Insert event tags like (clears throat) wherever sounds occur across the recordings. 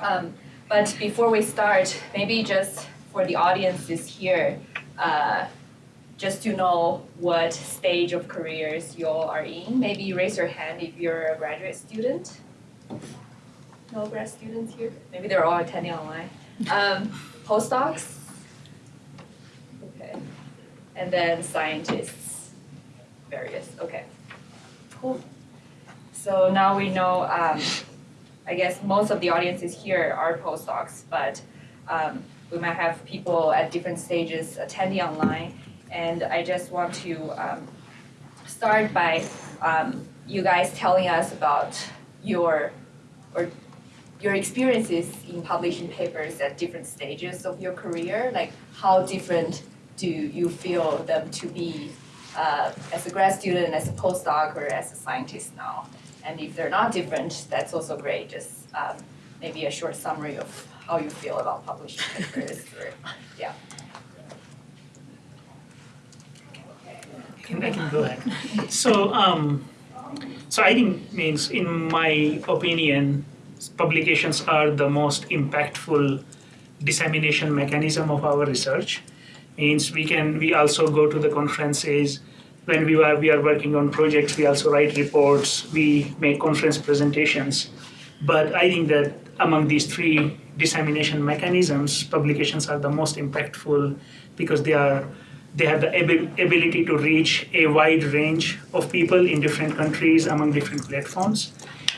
Um, but before we start, maybe just for the audiences here, uh, just to know what stage of careers you all are in, maybe raise your hand if you're a graduate student. No grad students here? Maybe they're all attending online. Um, postdocs? Okay. And then scientists, various, okay. Cool. So now we know, um, I guess most of the audiences here are postdocs, but um, we might have people at different stages attending online. And I just want to um, start by um, you guys telling us about your or your experiences in publishing papers at different stages of your career. Like how different do you feel them to be uh, as a grad student, as a postdoc, or as a scientist now? And if they're not different, that's also great. Just um, maybe a short summary of how you feel about publishing (laughs) papers, or yeah. can, I can go ahead. So, um, so I think means in my opinion, publications are the most impactful dissemination mechanism of our research. Means we can we also go to the conferences when we are we are working on projects. We also write reports. We make conference presentations. But I think that among these three dissemination mechanisms, publications are the most impactful because they are they have the ability to reach a wide range of people in different countries among different platforms,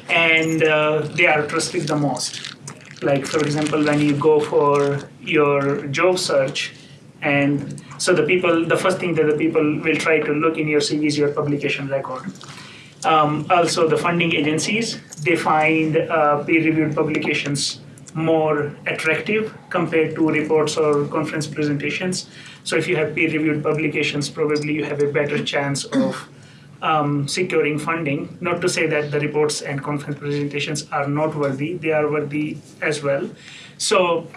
and uh, they are trusted the most. Like for example, when you go for your job search, and so the people, the first thing that the people will try to look in your CV is your publication record. Um, also, the funding agencies they find uh, peer-reviewed publications more attractive compared to reports or conference presentations. So if you have peer-reviewed publications, probably you have a better chance of um, securing funding. Not to say that the reports and conference presentations are not worthy, they are worthy as well. So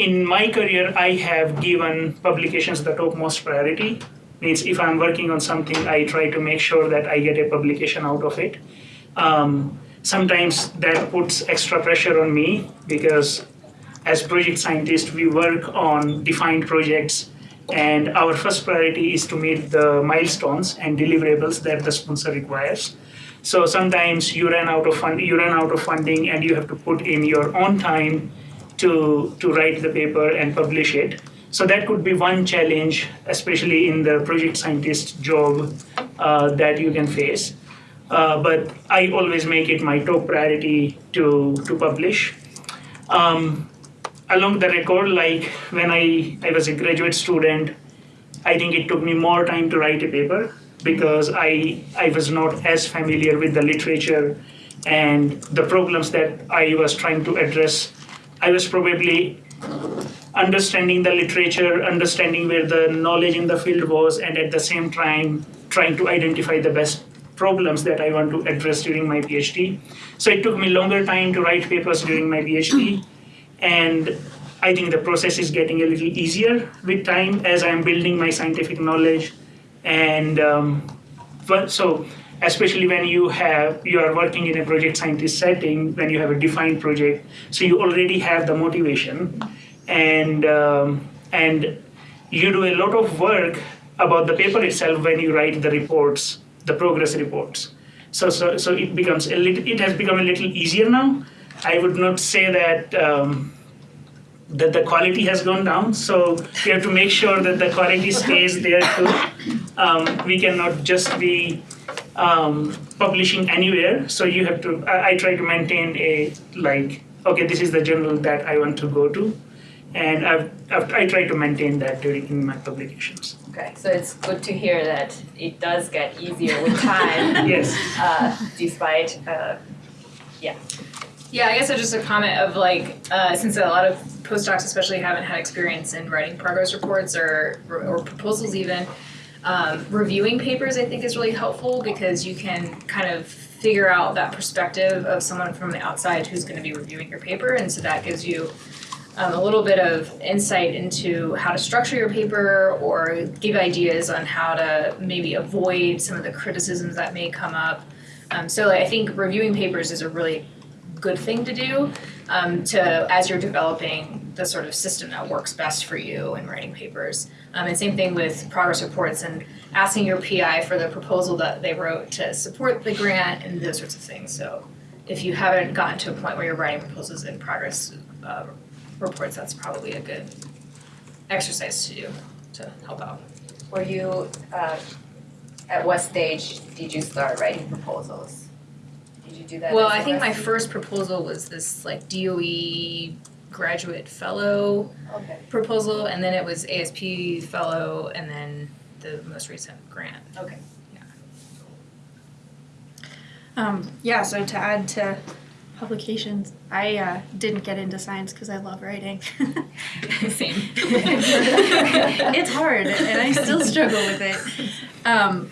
in my career, I have given publications the topmost priority. Means if I'm working on something, I try to make sure that I get a publication out of it. Um, sometimes that puts extra pressure on me because as project scientists, we work on defined projects and our first priority is to meet the milestones and deliverables that the sponsor requires. So sometimes you run out of fund, you run out of funding, and you have to put in your own time to to write the paper and publish it. So that could be one challenge, especially in the project scientist job uh, that you can face. Uh, but I always make it my top priority to to publish. Um, along the record, like when I, I was a graduate student, I think it took me more time to write a paper because I, I was not as familiar with the literature and the problems that I was trying to address. I was probably understanding the literature, understanding where the knowledge in the field was, and at the same time trying to identify the best problems that I want to address during my PhD. So it took me longer time to write papers during my PhD. And I think the process is getting a little easier with time as I'm building my scientific knowledge. And um, so especially when you have you are working in a project scientist setting, when you have a defined project, so you already have the motivation, and um, and you do a lot of work about the paper itself when you write the reports, the progress reports. So so so it becomes a little, it has become a little easier now I would not say that um, that the quality has gone down. So we have to make sure that the quality stays there too. Um, we cannot just be um, publishing anywhere. So you have to. I, I, try to maintain a like. Okay, this is the journal that I want to go to, and I've, I've I try to maintain that during in my publications. Okay, so it's good to hear that it does get easier with time. (laughs) yes. Uh, despite, uh, yeah. Yeah, I guess it's just a comment of like, uh, since a lot of postdocs especially haven't had experience in writing progress reports or, or proposals even, um, reviewing papers I think is really helpful because you can kind of figure out that perspective of someone from the outside who's going to be reviewing your paper and so that gives you um, a little bit of insight into how to structure your paper or give ideas on how to maybe avoid some of the criticisms that may come up. Um, so like, I think reviewing papers is a really good thing to do. um, to as you're developing the sort of system that works best for you in writing papers. Um, and same thing with progress reports and asking your PI for the proposal that they wrote to support the grant and those sorts of things. So if you haven't gotten to a point where you're writing proposals in progress uh, reports, that's probably a good exercise to do to help out. Were you, uh, at what stage did you start writing proposals? Did you do that? Well, I think my first proposal was this like DOE graduate fellow Okay, proposal, and then it was ASP fellow, and then the most recent grant. okay. Um, yeah, so to add to publications, I uh, didn't get into science because I love writing. (laughs) Same. (laughs) it's hard, and I still struggle with it. Um,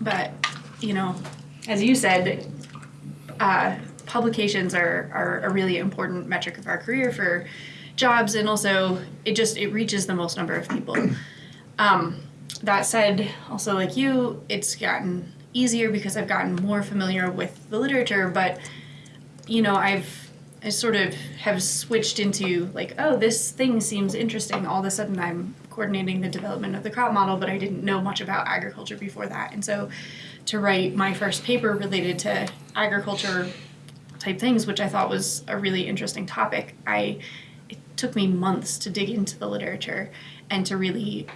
but you know, as you said, uh, publications are are a really important metric of our career for jobs, and also it just it reaches the most number of people. (clears throat) Um, that said, also like you, it's gotten easier because I've gotten more familiar with the literature, but you know, I've I sort of have switched into like, oh, this thing seems interesting. All of a sudden, I'm coordinating the development of the crop model, but I didn't know much about agriculture before that. And so, to write my first paper related to agriculture type things, which I thought was a really interesting topic, I it took me months to dig into the literature and to really,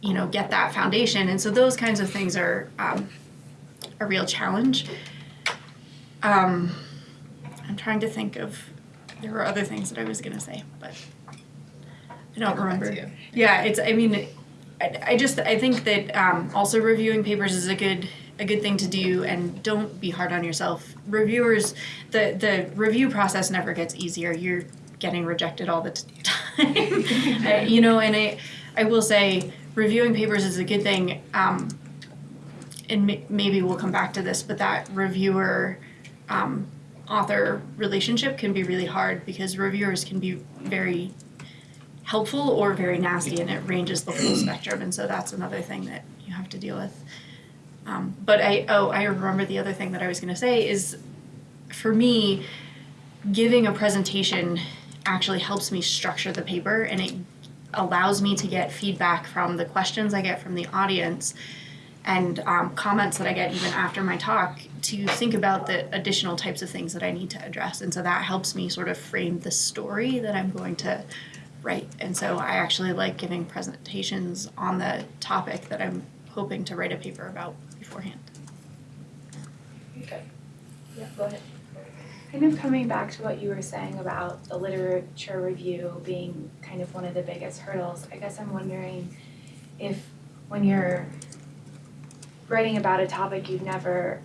you know, get that foundation. And so those kinds of things are um, a real challenge. Um, I'm trying to think of there were other things that I was gonna say, but I don't remember. Yeah, it's. I mean, I, I just I think that um, also reviewing papers is a good a good thing to do, and don't be hard on yourself. Reviewers, the the review process never gets easier. You're getting rejected all the (laughs) time, you know. And I I will say reviewing papers is a good thing. Um, and may- maybe we'll come back to this, but that reviewer um, author relationship can be really hard because reviewers can be very helpful or very nasty and it ranges the full spectrum and so that's another thing that you have to deal with um, but i oh i remember the other thing that i was going to say is for me giving a presentation actually helps me structure the paper and it allows me to get feedback from the questions i get from the audience and um, comments that I get even after my talk to think about the additional types of things that I need to address. And so that helps me sort of frame the story that I'm going to write. And so I actually like giving presentations on the topic that I'm hoping to write a paper about beforehand. Okay. Yeah, go ahead. Kind of coming back to what you were saying about the literature review being kind of one of the biggest hurdles, I guess I'm wondering if when you're writing about a topic you've never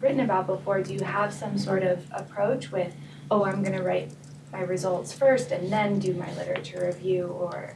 written about before, do you have some sort of approach with, oh, I'm gonna write my results first and then do my literature review or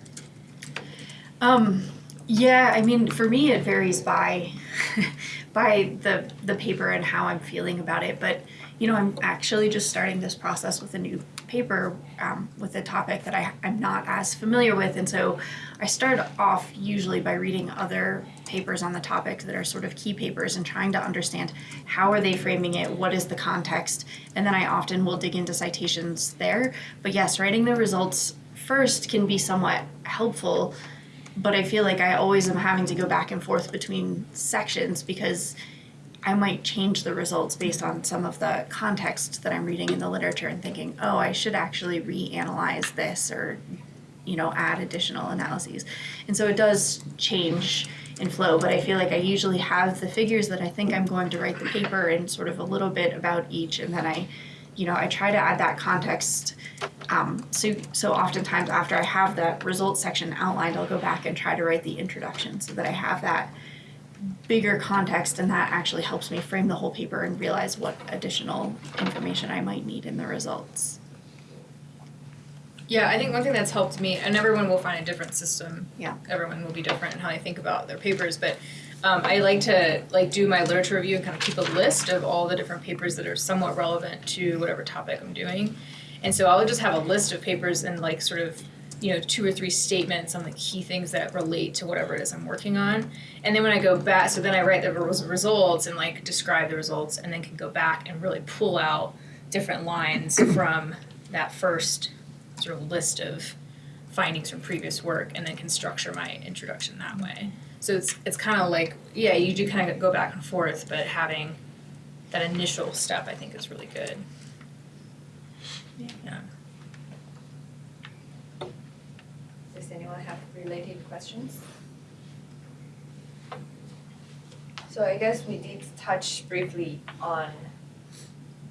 Um, yeah, I mean, for me, it varies by (laughs) by the the paper and how I'm feeling about it. But you know, I'm actually just starting this process with a new paper um, with a topic that I, I'm not as familiar with, and so I start off usually by reading other papers on the topic that are sort of key papers and trying to understand how are they framing it, what is the context, and then I often will dig into citations there. But yes, writing the results first can be somewhat helpful but I feel like I always am having to go back and forth between sections because I might change the results based on some of the context that I'm reading in the literature and thinking, oh, I should actually reanalyze this or, you know, add additional analyses. And so it does change in flow, but I feel like I usually have the figures that I think I'm going to write the paper and sort of a little bit about each, and then I, you know, I try to add that context um, so, so oftentimes after I have that results section outlined, I'll go back and try to write the introduction so that I have that bigger context and that actually helps me frame the whole paper and realize what additional information I might need in the results. Yeah, I think one thing that's helped me, and everyone will find a different system. Yeah. Everyone will be different in how they think about their papers, but um, I like to like do my literature review and kind of keep a list of all the different papers that are somewhat relevant to whatever topic I'm doing. And so I'll just have a list of papers and like sort of, you know, two or three statements on the key things that relate to whatever it is I'm working on. And then when I go back, so then I write the results and like describe the results and then can go back and really pull out different lines (clears throat) from that first sort of list of findings from previous work and then can structure my introduction that mm-hmm. way. So it's it's kind of like yeah, you do kind of go back and forth, but having that initial step I think is really good. Yeah. Does anyone have related questions? So I guess we did touch briefly on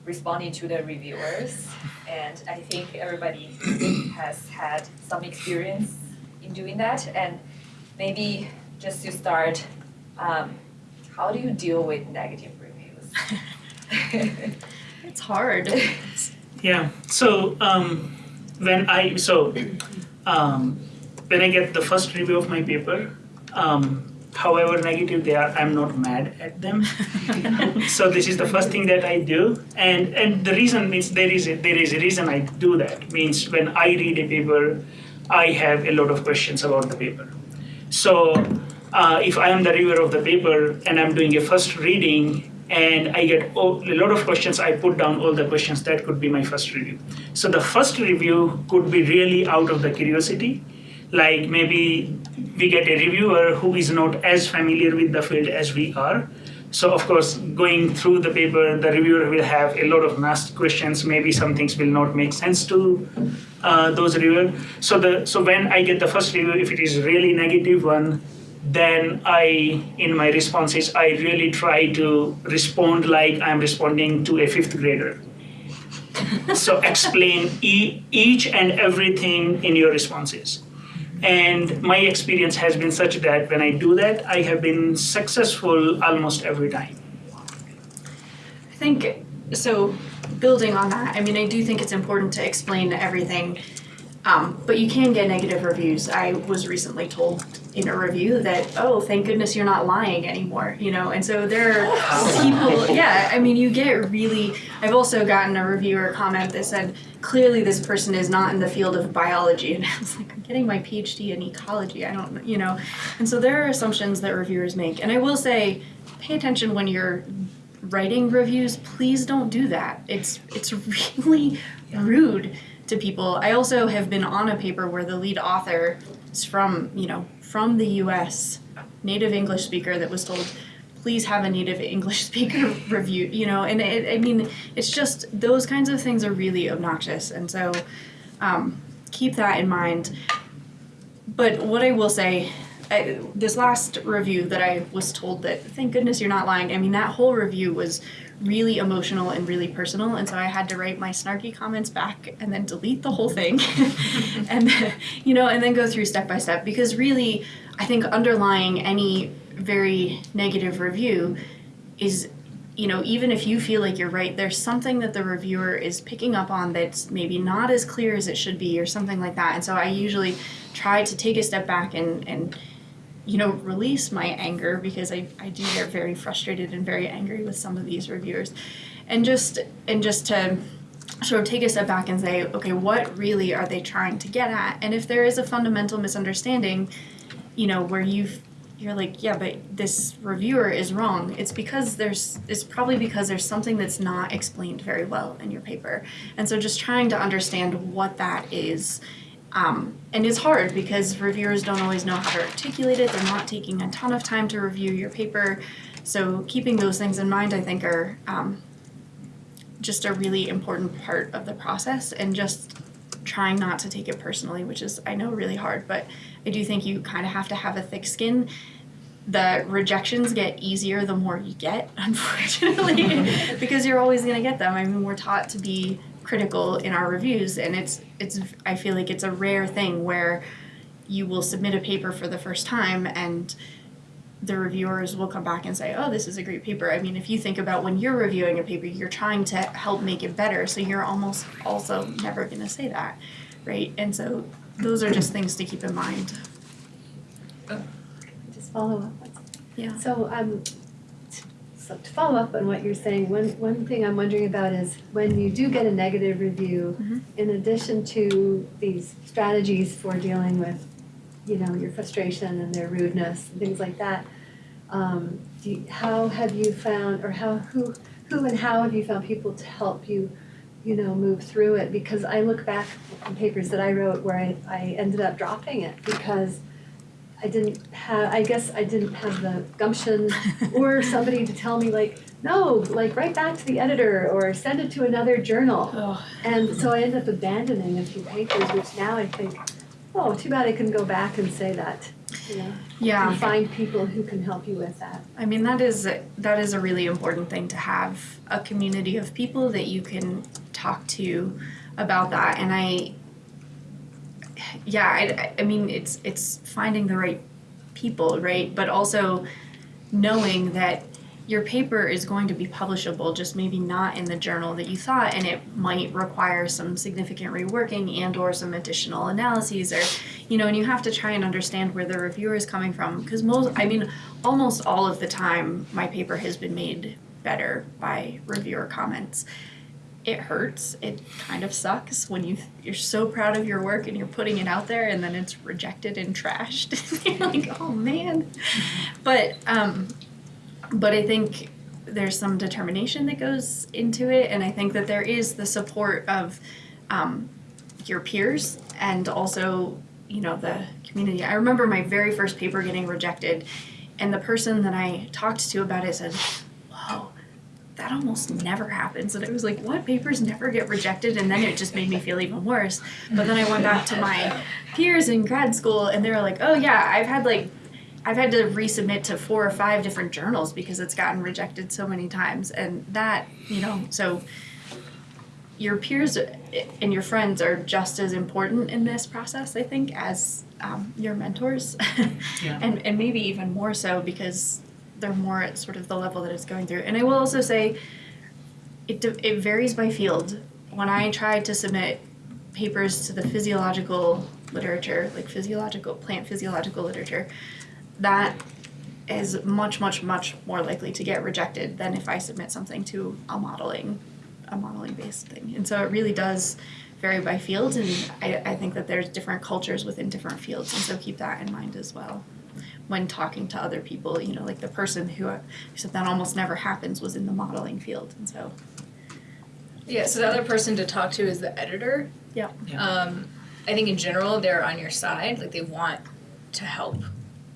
responding to the reviewers and I think everybody has had some experience in doing that and maybe just to start, um, how do you deal with negative reviews? (laughs) It's hard. (laughs) Yeah. So um, when I so um, when I get the first review of my paper, um, however negative they are, I'm not mad at them. (laughs) so this is the first thing that I do, and and the reason is there is a, there is a reason I do that. Means when I read a paper, I have a lot of questions about the paper. So uh, if I am the reviewer of the paper and I'm doing a first reading and I get a lot of questions, I put down all the questions that could be my first review. So the first review could be really out of the curiosity, like maybe we get a reviewer who is not as familiar with the field as we are. So of course, going through the paper, the reviewer will have a lot of nasty questions. Maybe some things will not make sense to uh, those reviewers. So the so when I get the first review, if it is really negative one, then I, in my responses, I really try to respond like I'm responding to a fifth grader. (laughs) so explain e- each and everything in your responses. And my experience has been such that when I do that, I have been successful almost every time. I think so. Building on that, I mean, I do think it's important to explain everything, um, but you can get negative reviews. I was recently told in a review that, oh, thank goodness you're not lying anymore, you know. And so there are (laughs) people, yeah. I mean, you get really. I've also gotten a reviewer comment that said, clearly this person is not in the field of biology, (laughs) and I was like, I'm getting my PhD in ecology. I don't, you know. And so there are assumptions that reviewers make, and I will say, pay attention when you're writing reviews, please don't do that. It's it's (laughs) really rude to people. I also have been on a paper where the lead author is from, you know, from the US, native English speaker that was told please have a native (laughs) English speaker (laughs) review, you know, and it, I mean, it's just those kinds of things are really obnoxious. And so um, keep that in mind. But what I will say, I, this last review that I was told that, thank goodness you're not lying. I mean, that whole review was really emotional and really personal, and so I had to write my snarky comments back and then delete the whole thing, (laughs) and you know, and then go through step by step because really, I think underlying any very negative review is you know, even if you feel like you're right, there's something that the reviewer is picking up on that's maybe not as clear as it should be, or something like that. And so I usually try to take a step back and, and you know, release my anger because I, I do get very frustrated and very angry with some of these reviewers. And just and just to sort of take a step back and say, okay, what really are they trying to get at? And if there is a fundamental misunderstanding, you know, where you've you're like, yeah, but this reviewer is wrong. It's because there's, it's probably because there's something that's not explained very well in your paper. And so just trying to understand what that is. Um, and it's hard because reviewers don't always know how to articulate it. They're not taking a ton of time to review your paper. So keeping those things in mind, I think, are um, just a really important part of the process and just trying not to take it personally, which is, I know, really hard, but I do think you kind of have to have a thick skin. The rejections get easier the more you get, (laughs) unfortunately, (laughs) because you're always going to get them. I mean, we're taught to be critical in our reviews, and it's it's. I feel like it's a rare thing where you will submit a paper for the first time and the reviewers will come back and say, "Oh, this is a great paper." I mean, if you think about when you're reviewing a paper, you're trying to help make it better, so you're almost also never going to say that, right? And so those are just things to keep in mind. Just follow up. Yeah. So, um, so to follow up on what you're saying, one, one thing I'm wondering about is when you do get a negative review, Mhm. in addition to these strategies for dealing with, you know, your frustration and their rudeness and things like that, um, do you, how have you found, or how, who, who and how have you found people to help you you know, move through it because I look back on papers that I wrote where I, I ended up dropping it because I didn't have, I guess I didn't have the gumption (laughs) or somebody to tell me like, no, like write back to the editor or send it to another journal. Oh. And so I ended up abandoning a few papers, which now I think, oh, too bad I can go back and say that, you know. Yeah. And find people who can help you with that. I mean that is that is a really important thing to have a community of people that you can talk to about that and I yeah I, I mean it's it's finding the right people right? But also knowing that your paper is going to be publishable just maybe not in the journal that you thought and it might require some significant reworking and or some additional analyses or you know and you have to try and understand where the reviewer is coming from. Because most i mean almost all of the time my paper has been made better by reviewer comments it hurts it kind of sucks when you you're so proud of your work and you're putting it out there and then it's rejected and trashed. (laughs) You're like oh man. But um but i think there's some determination that goes into it and i think that there is the support of um, your peers and also you know the community. I remember my very first paper getting rejected and the person that i talked to about it said that almost never happens and it was like what papers never get rejected and then it just made me feel even worse but then i went back to my peers in grad school and they were like oh yeah i've had like I've had to resubmit to four or five different journals because it's gotten rejected so many times. And that, you know, so your peers and your friends are just as important in this process, I think, as um, your mentors. (laughs) Yeah. and, and maybe even more so because they're more at sort of the level that it's going through. And I will also say it, it varies by field. When I tried to submit papers to the physiological literature, like physiological, plant physiological literature, that is much, much, much more likely to get rejected than if I submit something to a modeling, a modeling based thing. And so it really does vary by field, and I, I think that there's different cultures within different fields, and so keep that in mind as well. When talking to other people, you know, like the person who, who said that almost never happens was in the modeling field, and so Yeah, so the other person to talk to is the editor. Yeah. Yeah. Um, I think in general they're on your side, like they want to help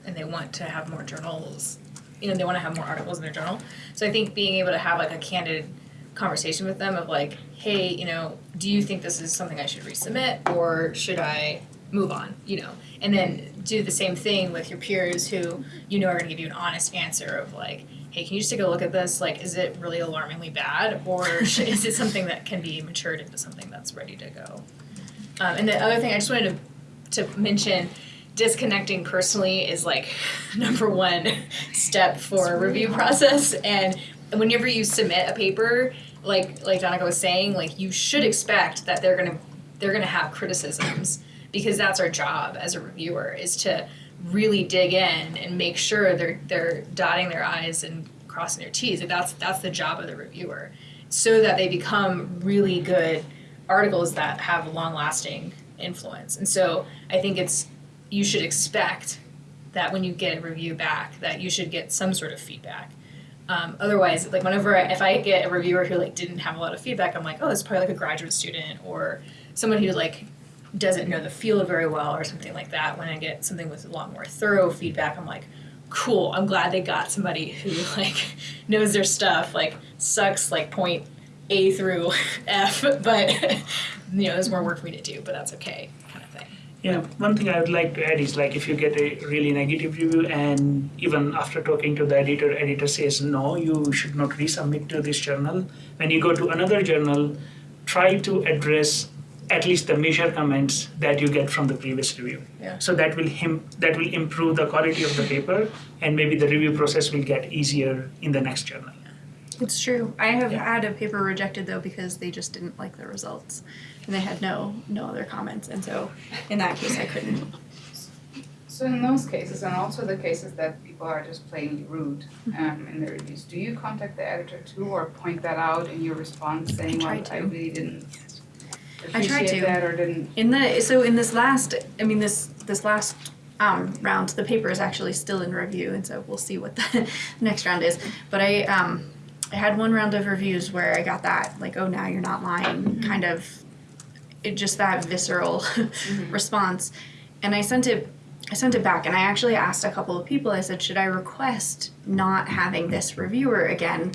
and they want to have more journals. You know, they want to have more articles in their journal. So I think being able to have like a candid conversation with them of like, hey, you know, do you think this is something I should resubmit or should I move on? You know, and then do the same thing with your peers who you know are going to give you an honest answer of like, hey, can you just take a look at this? Like, is it really alarmingly bad or (laughs) is it something that can be matured into something that's ready to go? Um, and the other thing I just wanted to, to mention disconnecting personally is like (laughs) number one step for a review process and whenever you submit a paper like like Donica was saying like you should expect that they're gonna they're gonna have criticisms because that's our job as a reviewer is to really dig in and make sure they're they're dotting their i's and crossing their t's that's that's the job of the reviewer so that they become really good articles that have long lasting influence. And so i think it's you should expect that when you get a review back that you should get some sort of feedback. Um, otherwise like whenever I, if i get a reviewer who like didn't have a lot of feedback i'm like oh it's probably like a graduate student or someone who like doesn't know the field very well or something like that when i get something with a lot more thorough feedback i'm like cool i'm glad they got somebody who (laughs) like knows their stuff like sucks like point a through (laughs) f but (laughs) you know there's more work for me to do but that's okay kind of thing Yeah, one thing I would like to add is like if you get a really negative review and even after talking to the editor, editor says no, you should not resubmit to this journal. When you go to another journal, try to address at least the major comments that you get from the previous review. Yeah. So that will him that will improve the quality of the paper and maybe the review process will get easier in the next journal. It's true. I have Yeah. had a paper rejected though because they just didn't like the results, and they had no no other comments, and so in that case I couldn't. So in those cases, and also the cases that people are just plainly rude um, in their reviews, do you contact the editor too, or point that out in your response, saying, "Well, I to. really didn't I tried to. that," or didn't? In the so in this last, I mean this this last um, round, the paper is actually still in review, and so we'll see what the (laughs) next round is. But I um, I had one round of reviews where I got that like, oh, now you're not lying, kind of, it just that visceral (laughs) response, and I sent it. I sent it back, and I actually asked a couple of people. I said, should I request not having this reviewer again?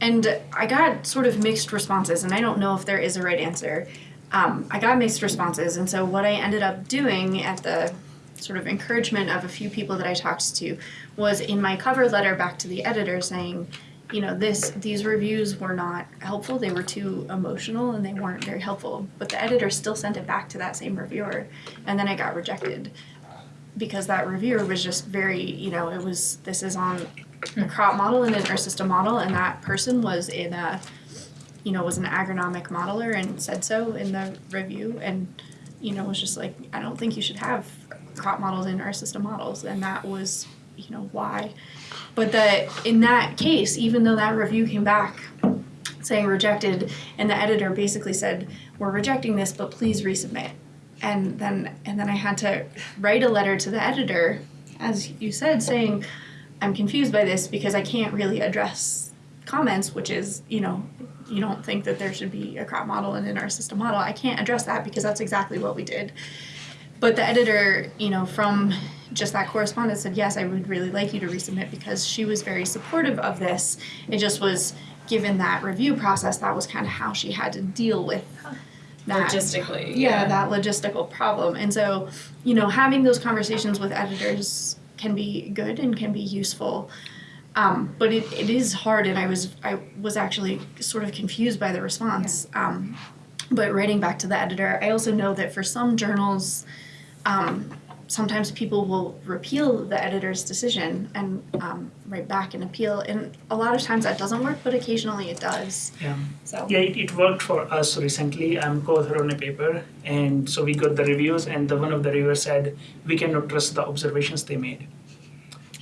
And I got sort of mixed responses, and I don't know if there is a right answer. Um, I got mixed responses, and so what I ended up doing at the sort of encouragement of a few people that I talked to was in my cover letter back to the editor saying, you know, this these reviews were not helpful. They were too emotional and they weren't very helpful. But the editor still sent it back to that same reviewer, and then I got rejected because that reviewer was just very, you know, it was this is on a crop model and an Earth system model, and that person was in a, you know, was an agronomic modeler and said so in the review, and you know, was just like, I don't think you should have crop models in Earth system models, and that was, you know, why. But the in that case, even though that review came back saying rejected, and the editor basically said, we're rejecting this, but please resubmit. And then and then I had to write a letter to the editor, as you said, saying, I'm confused by this because I can't really address comments, which is, you know, you don't think that there should be a crop model and an Earth system model. I can't address that because that's exactly what we did. But the editor, you know, from just that correspondence said, yes, I would really like you to resubmit because she was very supportive of this. It just was given that review process, that was kind of how she had to deal with that Logistically, yeah, yeah. that logistical problem. And so, you know, having those conversations with editors can be good and can be useful. Um, but it, it is hard and I was I was actually sort of confused by the response. Um, but writing back to the editor, I also know that for some journals, um, sometimes people will repeal the editor's decision and um, write back and appeal. And a lot of times that doesn't work, but occasionally it does. Yeah. So Yeah, it, it worked for us recently. I'm co-author on a paper, and so we got the reviews, and the one of the reviewers said we cannot trust the observations they made,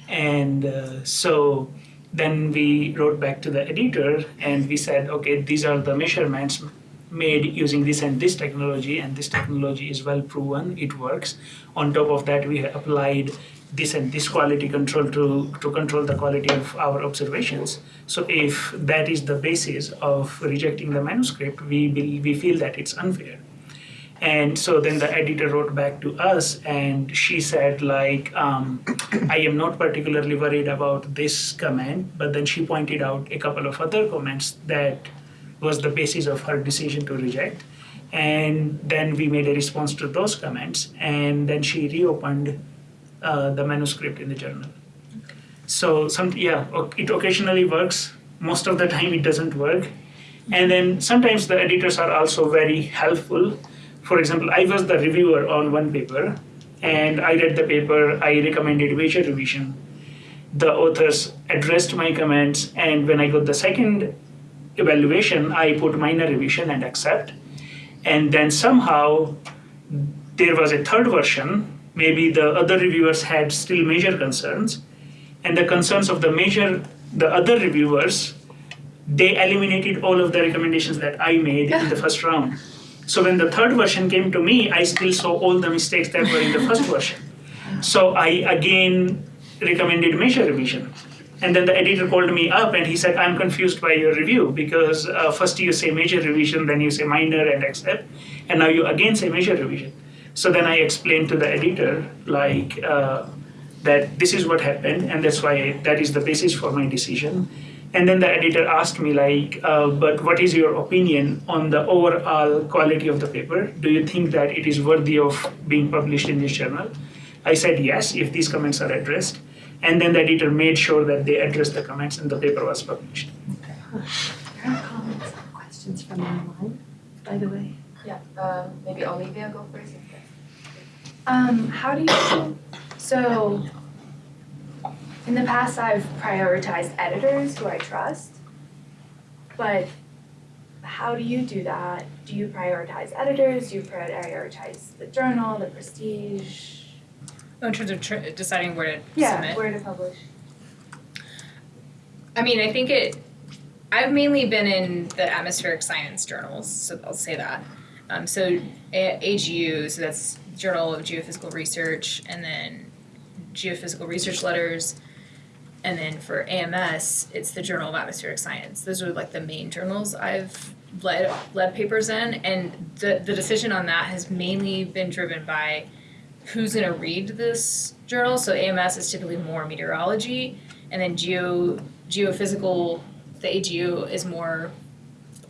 and uh, so then we wrote back to the editor and we said, okay, these are the measurements made using this and this technology, and this technology is well proven, it works. On top of that, we applied this and this quality control to, to control the quality of our observations. So if that is the basis of rejecting the manuscript, we, be, we feel that it's unfair. And so then the editor wrote back to us and she said, like, um, I am not particularly worried about this comment, but then she pointed out a couple of other comments that was the basis of her decision to reject. And then we made a response to those comments, and then she reopened uh, the manuscript in the journal. So some yeah, it occasionally works. Most of the time, it doesn't work. And then sometimes the editors are also very helpful. For example, I was the reviewer on one paper, and I read the paper. I recommended major revision. The authors addressed my comments, and when I got the second evaluation, I put minor revision and accept. And then somehow there was a third version. Maybe the other reviewers had still major concerns, and the concerns of the major, the other reviewers, they eliminated all of the recommendations that I made in the (laughs) first round. So when the third version came to me, I still saw all the mistakes that were in the first version. So I again recommended major revision. And then the editor called me up and he said, I'm confused by your review because uh, first you say major revision, then you say minor and accept, and now you again say major revision. So then I explained to the editor, like, uh, that this is what happened, and that's why that is the basis for my decision. And then the editor asked me, like, uh, but what is your opinion on the overall quality of the paper? Do you think that it is worthy of being published in this journal? I said yes, if these comments are addressed. And then the editor made sure that they addressed the comments and the paper was published. Are there comments and questions from online, by the way? Yeah, um, maybe Olivia go first. Um, how do you, so, in the past, I've prioritized editors who I trust, but how do you do that? Do you prioritize editors? Do you prioritize the journal, the prestige? Oh, in terms of tr- deciding where to Yeah, submit. where to publish? I mean, I think it. I've mainly been in the atmospheric science journals, so I'll say that. Um, so AGU, so that's Journal of Geophysical Research, and then Geophysical Research Letters, And then for AMS, it's the Journal of Atmospheric Science. Those are like the main journals I've led led papers in, and the the decision on that has mainly been driven by who's going to read this journal. So AMS is typically more meteorology, and then geo geophysical, the AGU is more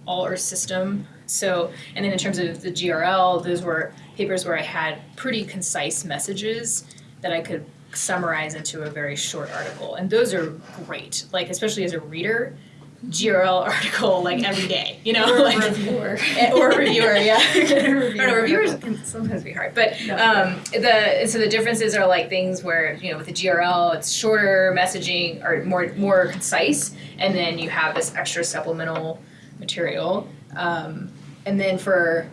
all Earth system. So, and then in terms of the GRL, those were papers where I had pretty concise messages that I could summarize into a very short article, and those are great. Like especially as a reader, GRL article like every day, you know, Or a (laughs) like reviewer. (laughs) Or reviewer, yeah. (laughs) Reviewer. Know, reviewers can sometimes be hard, but um, the so the differences are like things where you know with the GRL it's shorter messaging or more more concise, and then you have this extra supplemental material, um, and then for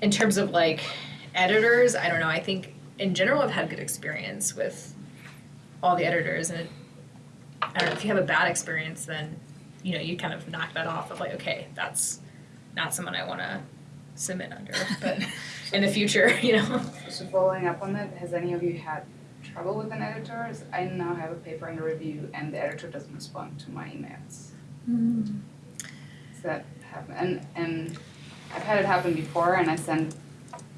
in terms of like editors, I don't know. I think in general I've had good experience with all the editors, and it, I don't know if you have a bad experience, then you know you kind of knock that off of like okay that's not someone I want to submit under, (laughs) but in the future, (laughs) you know. So following up on that, has any of you had trouble with an editor? I now have a paper under review and the editor doesn't respond to my emails. Does that happen? And and I've had it happen before and I send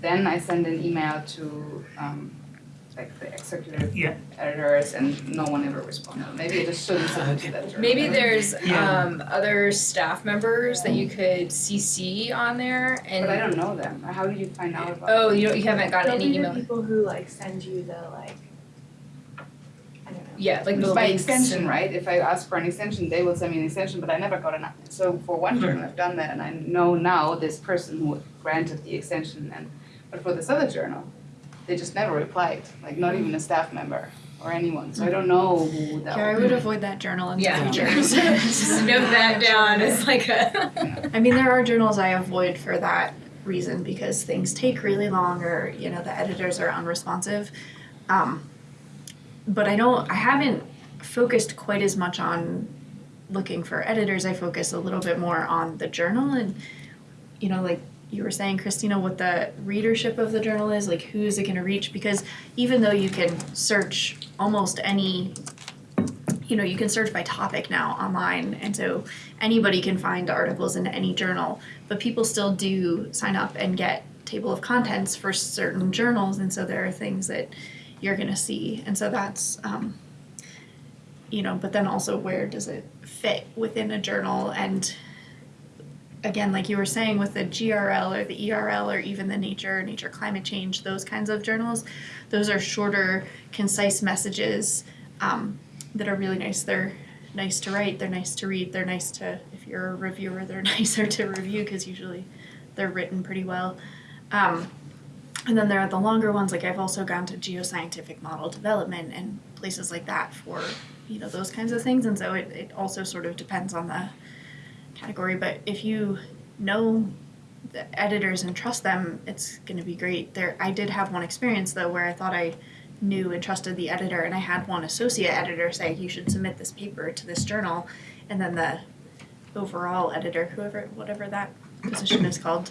then I send an email to um like the executive Yeah. editors and no one ever responded. Maybe I just shouldn't send it to that journal. Maybe there's Yeah. um, other staff members that you could CC on there, and But I don't know them. How do you find out about oh, them? you don't, you haven't gotten They'll any be the email. people who like send you the like, I don't know. Yeah, like the By links extension, and- right? If I ask for an extension, they will send me an extension, but I never got an, so for one journal, I've done that and I know now this person who granted the extension and, but for this other journal, they just never replied, like not even a staff member or anyone, so I don't know who that Yeah, I would would avoid that journal in the Yeah. future. (laughs) Just note that down as like a. I mean, there are journals I avoid for that reason because things take really long or, you know, the editors are unresponsive. Um, but I don't, I haven't focused quite as much on looking for editors. I focus a little bit more on the journal and, you know, like you were saying, Christina, what the readership of the journal is, like who is it going to reach? Because even though you can search almost any, you know, you can search by topic now online, and so anybody can find articles in any journal, but people still do sign up and get table of contents for certain journals, and so there are things that you're going to see, and so that's, um, you know, but then also where does it fit within a journal and again, like you were saying with the GRL or the ERL or even the Nature, Nature Climate Change, those kinds of journals, those are shorter, concise messages um, that are really nice. They're nice to write, they're nice to read, they're nice to, if you're a reviewer, they're (laughs) nicer to review because usually they're written pretty well. Um, and then there are the longer ones, like I've also gone to geoscientific model development and places like that for, you know, those kinds of things. And so it, it also sort of depends on the category. But if you know the editors and trust them, it's going to be great. There, I did have one experience though where I thought I knew and trusted the editor, and I had one associate editor say you should submit this paper to this journal, and then the overall editor, whoever, whatever that position is called,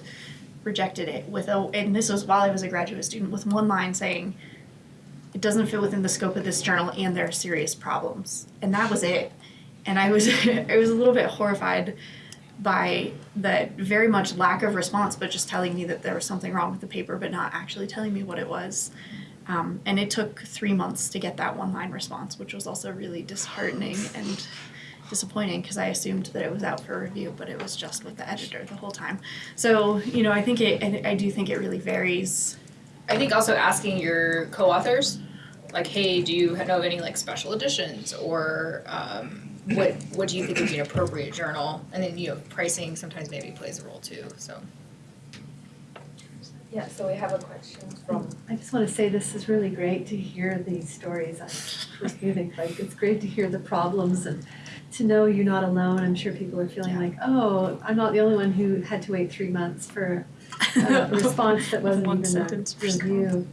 rejected it with a, and this was while I was a graduate student, with one line saying, it doesn't fit within the scope of this journal and there are serious problems. And that was it. And I was, (laughs) I was a little bit horrified by the very much lack of response, but just telling me that there was something wrong with the paper, but not actually telling me what it was. Um, and it took three months to get that one line response, which was also really disheartening (sighs) and disappointing because I assumed that it was out for review, but it was just with the editor the whole time. So, you know, I think it, I, I do think it really varies. I think also asking your co-authors, like, hey, do you know of any like special editions or um, what what do you think would be an appropriate journal? And then you know pricing sometimes maybe plays a role too. So Yeah, so we have a question from I just want to say this is really great to hear these stories on First Munich. Like, it's great to hear the problems and to know you're not alone. I'm sure people are feeling like, oh, I'm not the only one who had to wait three months for a (laughs) response that wasn't One even a sentence response. review.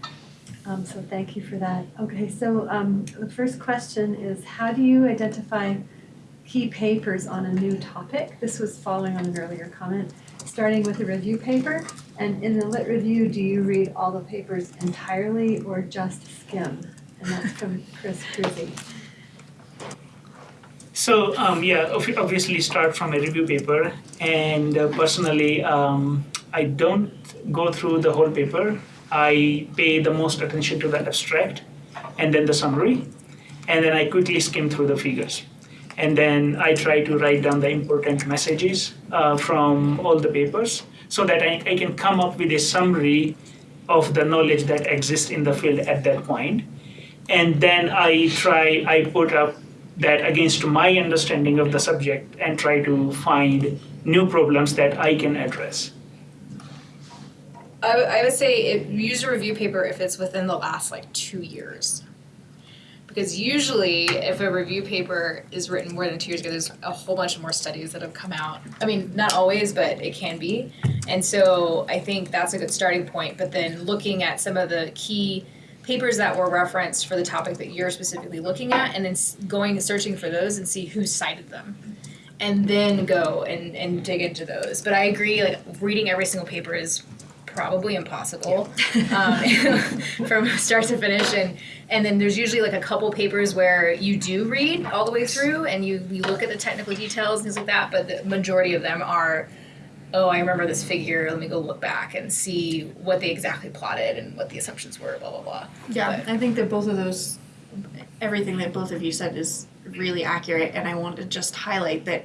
Um, so thank you for that. Okay, so um, the first question is, how do you identify key papers on a new topic? This was following on an earlier comment. Starting with a review paper, and in the lit review, do you read all the papers entirely or just skim? And that's from Chris Cruzy. So um, yeah, obviously start from a review paper, and uh, personally, um, I don't go through the whole paper. I pay the most attention to the abstract, and then the summary, and then I quickly skim through the figures, and then I try to write down the important messages uh, from all the papers, so that I, I can come up with a summary of the knowledge that exists in the field at that point. and then I try I put up that against my understanding of the subject and try to find new problems that I can address. I, I would say use a review paper if it's within the last like two years. Because usually, if a review paper is written more than two years ago, there's a whole bunch more studies that have come out. I mean, not always, but it can be. And so I think that's a good starting point. But then looking at some of the key papers that were referenced for the topic that you're specifically looking at, and then going and searching for those and see who cited them. And then go and, and dig into those. But I agree, like reading every single paper is probably impossible (laughs) um, (laughs) from start to finish. And and then there's usually like a couple papers where you do read all the way through and you, you look at the technical details and things like that but the majority of them are oh i remember this figure let me go look back and see what they exactly plotted and what the assumptions were blah blah blah. Yeah, But- I think that both of those, everything that both of you said is really accurate, and I want to just highlight that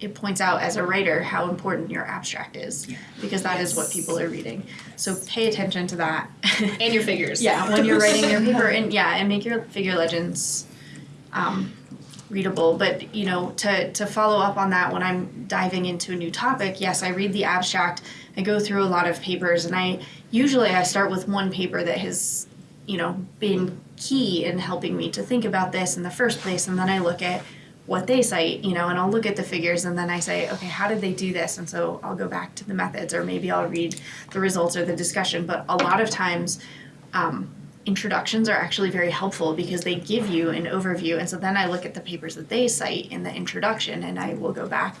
it points out as a writer how important your abstract is, because that is what people are reading. So pay attention to that. (laughs) and your figures yeah, when you're writing your paper, (laughs) and yeah, and make your figure legends um, readable. But you know, to to follow up on that, when I'm diving into a new topic, yes, I read the abstract. I go through a lot of papers, and I usually I start with one paper that has, you know, been key in helping me to think about this in the first place, and then I look at what they cite, you know, and I'll look at the figures and then I say, okay, how did they do this? And so I'll go back to the methods, or maybe I'll read the results or the discussion. But a lot of times, um, introductions are actually very helpful because they give you an overview. And so then I look at the papers that they cite in the introduction and I will go back.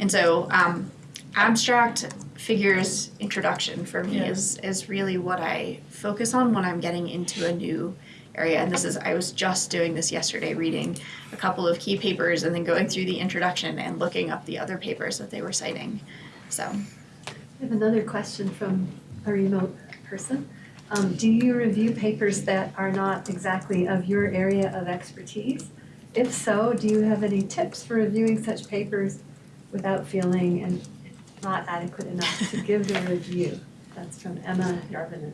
And so, um, abstract figures introduction for me Yeah. is, is really what I focus on when I'm getting into a new area. And this is, I was just doing this yesterday, reading a couple of key papers and then going through the introduction and looking up the other papers that they were citing. So, I have another question from a remote person. Um, do you review papers that are not exactly of your area of expertise? If so, do you have any tips for reviewing such papers without feeling and not adequate enough to give the review? That's from Emma Yarvinen.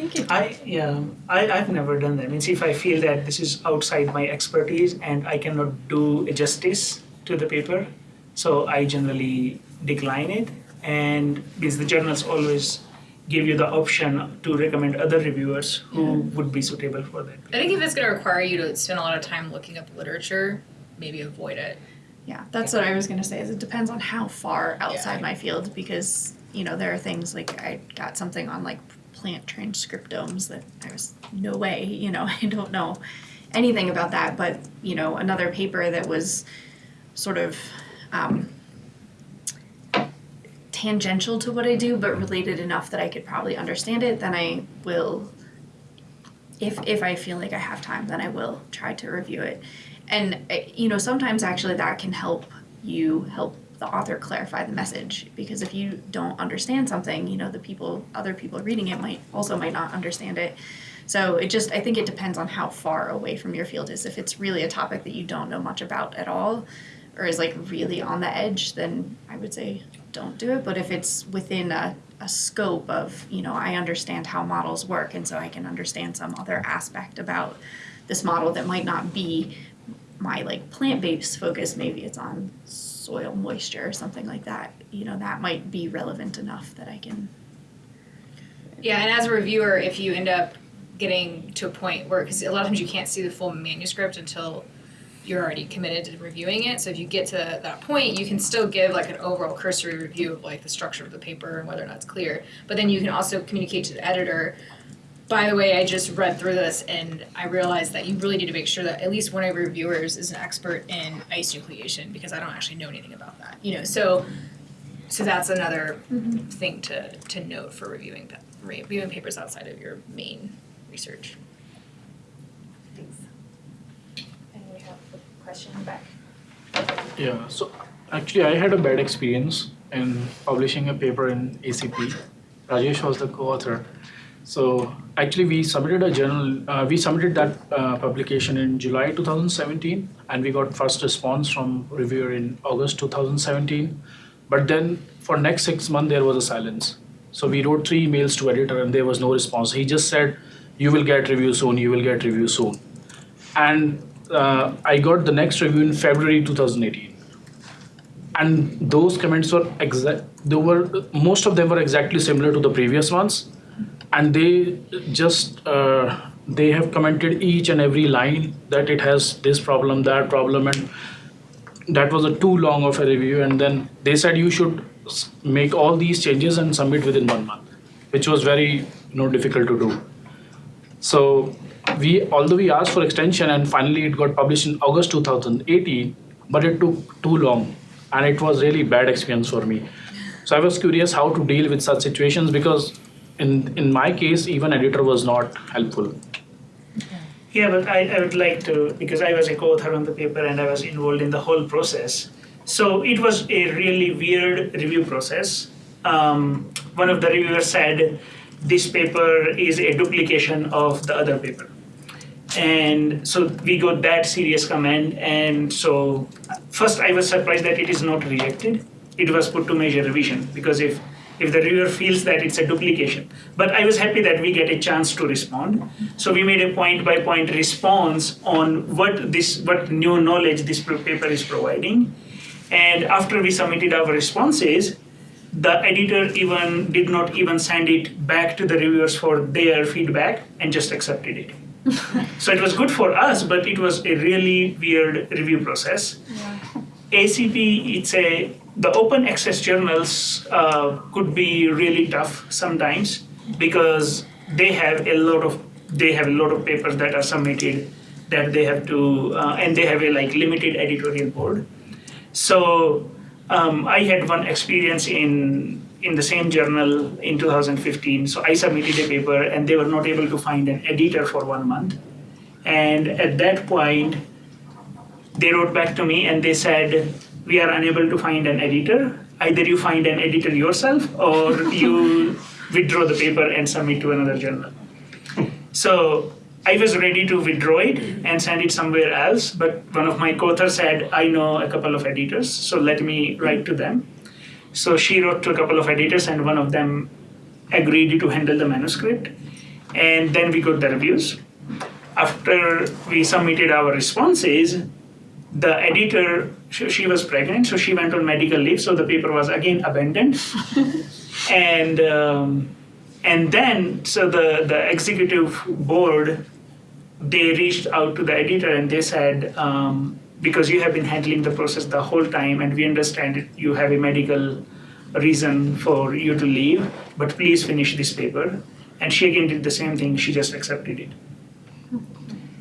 Thank you. I yeah, I, I've never done that. Means if I feel that this is outside my expertise and I cannot do a justice to the paper, so I generally decline it. And because the journals always give you the option to recommend other reviewers who would be suitable for that. i think if it's going to require you to spend a lot of time looking up literature maybe avoid it Yeah, that's what I was gonna say. Is it depends on how far outside Yeah. my field because you know there are things like I got something on like plant transcriptomes that I was no way you know (laughs) I don't know anything about that. But you know another paper that was sort of um, tangential to what I do, but related enough that I could probably understand it. Then I will, if if I feel like I have time, then I will try to review it and uh, you know sometimes actually that can help you help the author clarify the message because if you don't understand something you know the people other people reading it might also might not understand it. So it just i think it depends on how far away from your field is. If it's really a topic that you don't know much about at all or is like really on the edge then i would say don't do it. But if it's within a, a scope of you know i understand how models work and so i can understand some other aspect about this model that might not be my like plant-based focus maybe it's on soil moisture or something like that you know that might be relevant enough that i can Yeah, and as a reviewer, if you end up getting to a point where, because a lot of times you can't see the full manuscript until you're already committed to reviewing it. So if you get to that point, you can still give like an overall cursory review of like the structure of the paper and whether or not it's clear. But then you can also communicate to the editor. By the way, I just read through this and I realized that you really need to make sure that at least one of your reviewers is an expert in ice nucleation because I don't actually know anything about that. You know, so so that's another mm-hmm. thing to to note for reviewing reviewing papers outside of your main research. Thanks. And we have question back. Yeah, so actually I had a bad experience in publishing a paper in ACP. Rajesh was the co-author. So actually we submitted a journal, uh, we submitted that uh, publication in July 2017 and we got first response from reviewer in August 2017. But then for next six months there was a silence. So we wrote three emails to editor and there was no response. He just said, you will get review soon, you will get review soon. And uh, I got the next review in February 2018 and those comments were exact they were most of them were exactly similar to the previous ones and they just uh, they have commented each and every line that it has this problem that problem and that was a too long of a review. And then they said you should make all these changes and submit within one month which was very you know difficult to do. So we although we asked for extension and finally it got published in august 2018 but it took too long and it was really bad experience for me. So i was curious how to deal with such situations because in in my case even editor was not helpful Yeah, but I, I would like to, because I was a co-author on the paper and I was involved in the whole process. So it was a really weird review process. Um, one of the reviewers said, this paper is a duplication of the other paper. And so we got that serious comment. And so first I was surprised that it is not rejected. It was put to major revision because if if the reviewer feels that it's a duplication. But I was happy that we get a chance to respond. So we made a point by point response on what this what new knowledge this paper is providing. And after we submitted our responses, the editor even did not even send it back to the reviewers for their feedback and just accepted it. (laughs) so it was good for us, but it was a really weird review process. ACP, it's a the open access journals uh, could be really tough sometimes because they have a lot of they have a lot of papers that are submitted that they have to uh, and they have a like limited editorial board. So um, I had one experience in in the same journal in 2015. So I submitted a paper and they were not able to find an editor for one month. And at that point, they wrote back to me and they said, We are unable to find an editor. Either you find an editor yourself or you (laughs) withdraw the paper and submit to another journal. So I was ready to withdraw it and send it somewhere else, but one of my co-authors said, I know a couple of editors, so let me write to them. So she wrote to a couple of editors, and one of them agreed to handle the manuscript. And then we got the reviews. After we submitted our responses, the editor, she, was pregnant, so she went on medical leave, so the paper was again abandoned. (laughs) and um, and then, so the, the executive board, they reached out to the editor and they said, um, because you have been handling the process the whole time and we understand it, you have a medical reason for you to leave, but please finish this paper. And she again did the same thing, she just accepted it.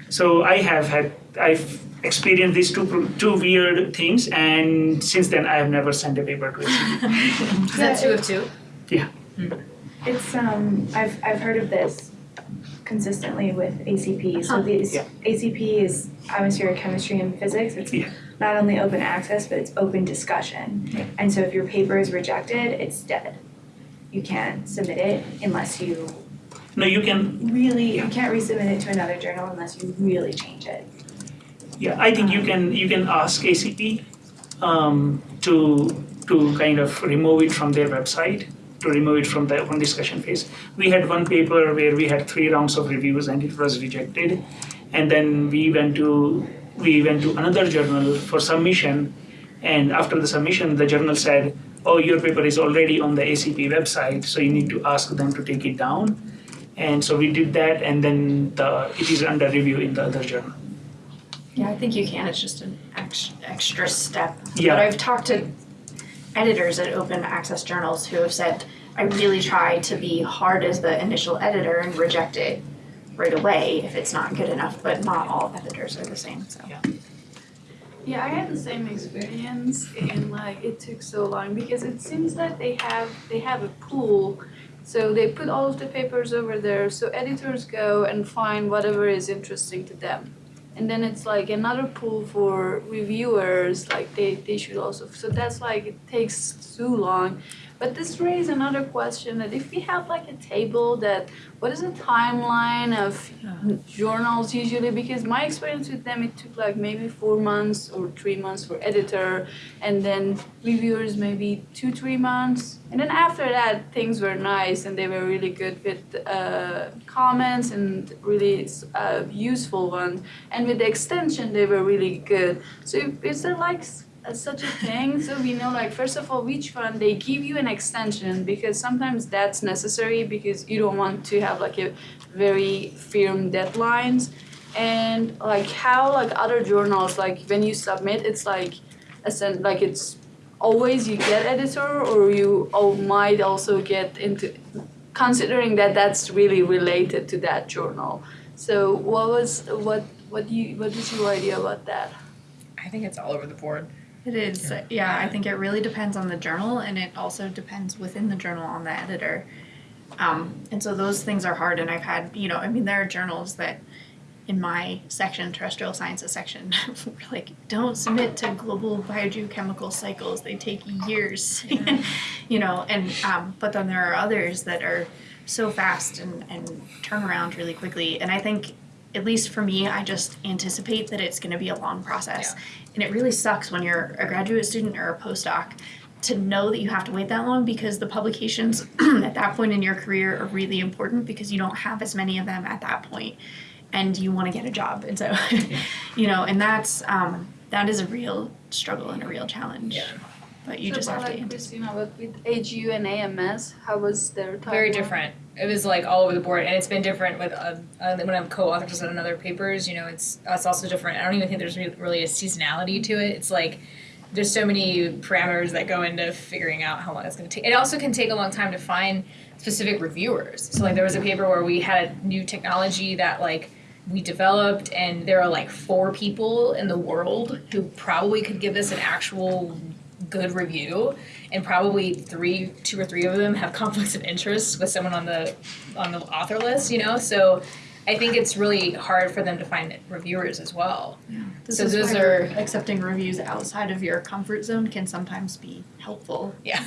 So I have had, I've experienced these two, two weird things and since then I have never sent a paper to ACP. (laughs) Is that two of two? Yeah. It's um I've I've heard of this consistently with ACP. So Huh. these Yeah. ACP is atmospheric chemistry and physics. It's Yeah. not only open access but it's open discussion. Yeah. And so if your paper is rejected, it's dead. You can't submit it unless you No, you can really you can't resubmit it to another journal unless you really change it. Yeah, I think you can you can ask ACP um, to to kind of remove it from their website, to remove it from the open discussion phase. We had one paper where we had three rounds of reviews and it was rejected, and then we went to we went to another journal for submission, and after the submission, the journal said, "Oh, your paper is already on the ACP website, so you need to ask them to take it down." And so we did that, and then the it is under review in the other journal. Yeah, I think you can. It's just an ex- extra step. Yeah. But I've talked to editors at open access journals who have said, I really try to be hard as the initial editor and reject it right away if it's not good enough, but not all editors are the same, so. Yeah, I had the same experience and like it took so long because it seems that they have they have a pool. So they put all of the papers over there so editors go and find whatever is interesting to them. and then it's like another pool for reviewers like they, they should also so that's like it takes too long but this raises another question that if we have like a table that what is the timeline of journals usually? Because my experience with them it took like maybe four months or three months for editor and then reviewers maybe two three months. And then after that things were nice and they were really good with uh, comments and really uh, useful ones. And with the extension they were really good. So is there like s- uh, such a thing. So we know like first of all which one they give you an extension because sometimes that's necessary because you don't want to have like a very firm deadlines. And like how like other journals like when you submit it's like a sen- like it's always you get editor or you oh, might also get into considering that that's really related to that journal. So what was what what do you what is your idea about that? I think it's all over the board. It is, yeah. I think it really depends on the journal, and it also depends within the journal on the editor. Um, and so those things are hard. And I've had, you know, I mean, there are journals that in my section, terrestrial sciences section, (laughs) like, don't submit to global biogeochemical cycles. They take years, (laughs) you know. And um, but then there are others that are so fast and and turn around really quickly. And I think. At least for me, I just anticipate that it's going to be a long process. And it really sucks when you're a graduate student or a postdoc to know that you have to wait that long because the publications (clears throat) at that point in your career are really important because you don't have as many of them at that point and you want to get a job. And so, (laughs) you know, and that's um, that is a real struggle and a real challenge. Yeah. But you So, just have to like anticipate. Christina, but with AGU and AMS, how was their timeline? Very different. It was like all over the board, and it's been different with uh, uh, when I'm co-authors on other papers. You know, it's it's also different. I don't even think there's really a seasonality to it. It's like there's so many parameters that go into figuring out how long it's going to take. It also can take a long time to find specific reviewers. So like there was a paper where we had new technology that like we developed and there are like four people in the world who probably could give this an actual good review and probably three two or three of them have (laughs) conflicts of interest with someone on the on the author list you know? So i think it's really hard for them to find reviewers as well. This so is those are- accepting reviews outside of your comfort zone can sometimes be helpful. yeah.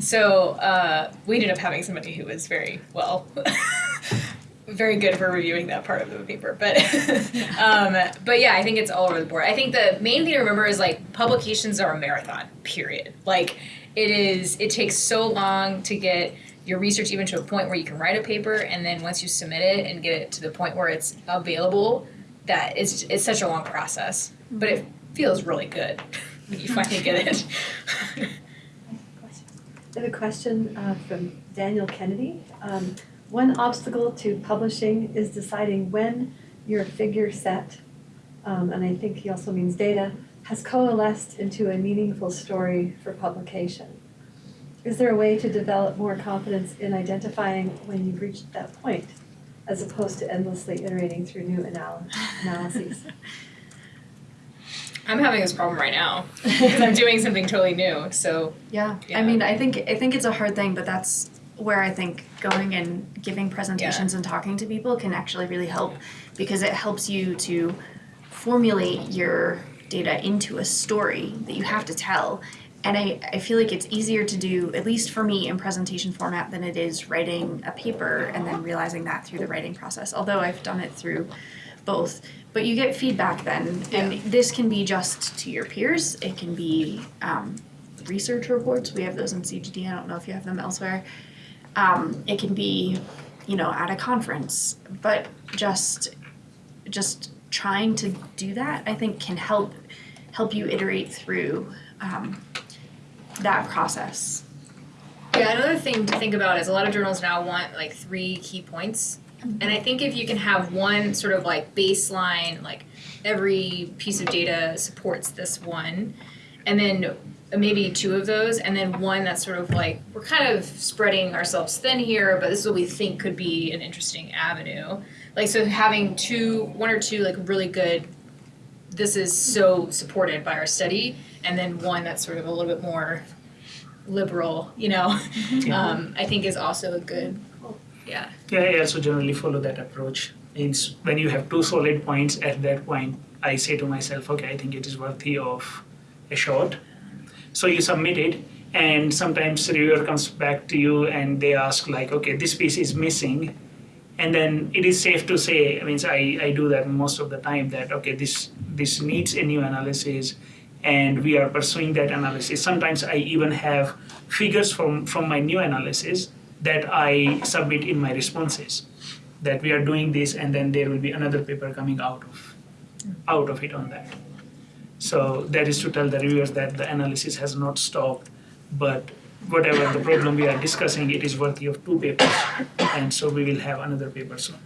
So uh, we ended up having somebody who was very well (laughs) very good for reviewing that part of the paper but (laughs) um, but yeah i think it's all over the board. I think the main thing to remember is like publications are a marathon period. Like it is it takes so long to get your research even to a point where you can write a paper and then once you submit it and get it to the point where it's available that it's it's such a long process but it feels really good (laughs) when you finally get it I have a question uh, from Daniel Kennedy. Um, One obstacle to publishing is deciding when your figure set, um, and I think he also means data, has coalesced into a meaningful story for publication. Is there a way to develop more confidence in identifying when you've reached that point, as opposed to endlessly iterating through new anal- analyses? I'm having this problem right now because (laughs) I'm doing something totally new. So Yeah. Yeah. I mean, I think I think it's a hard thing, but that's where I think going and giving presentations and talking to people can actually really help because it helps you to formulate your data into a story that you have to tell. And I, I feel like it's easier to do, at least for me, in presentation format than it is writing a paper and then realizing that through the writing process. Although I've done it through both. But you get feedback then, and this can be just to your peers. It can be um, research reports. We have those in CGD. I don't know if you have them elsewhere. Um, it can be, you know, at a conference. But just, just trying to do that, I think, can help help you iterate through um, that process. yeah, another thing to think about is a lot of journals now want like three key points, and I think if you can have one sort of like baseline, like every piece of data supports this one, and then maybe two of those, and then one that's sort of like we're kind of spreading ourselves thin here, but this is what we think could be an interesting avenue. Like so, having two, one or two like really good. This is so supported by our study, and then one that's sort of a little bit more liberal, you know, (laughs) um, I think is also a good. Yeah. Yeah, I also generally follow that approach. Means when you have two solid points at that point, I say to myself, okay, I think it is worthy of a shot. So you submit it, and sometimes reviewer comes back to you and they ask like, okay, this piece is missing, and then it is safe to say, I mean, I, I do that most of the time that okay, this this needs a new analysis, and we are pursuing that analysis. Sometimes I even have figures from from my new analysis that I submit in my responses, that we are doing this, and then there will be another paper coming out of out of it on that. So that is to tell the reviewers that the analysis has not stopped, but whatever the problem we are discussing, it is worthy of two papers, and so we will have another paper soon.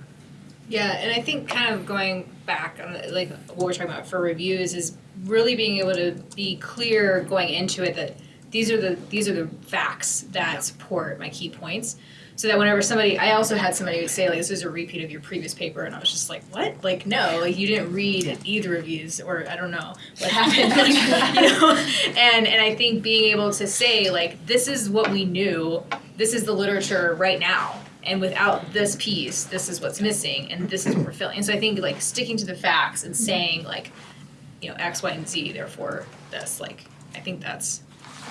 Yeah, and I think kind of going back on the, like what we're talking about for reviews is really being able to be clear going into it that these are the these are the facts that support my key points. So that whenever somebody, I also had somebody would say like this is a repeat of your previous paper, and I was just like, what? Like no, like you didn't read either reviews, or I don't know what happened, (laughs) like, you know. And and I think being able to say like this is what we knew, this is the literature right now, and without this piece, this is what's missing, and this is what we're filling. And so I think like sticking to the facts and saying like, you know, X, Y, and Z, therefore this, like, I think that's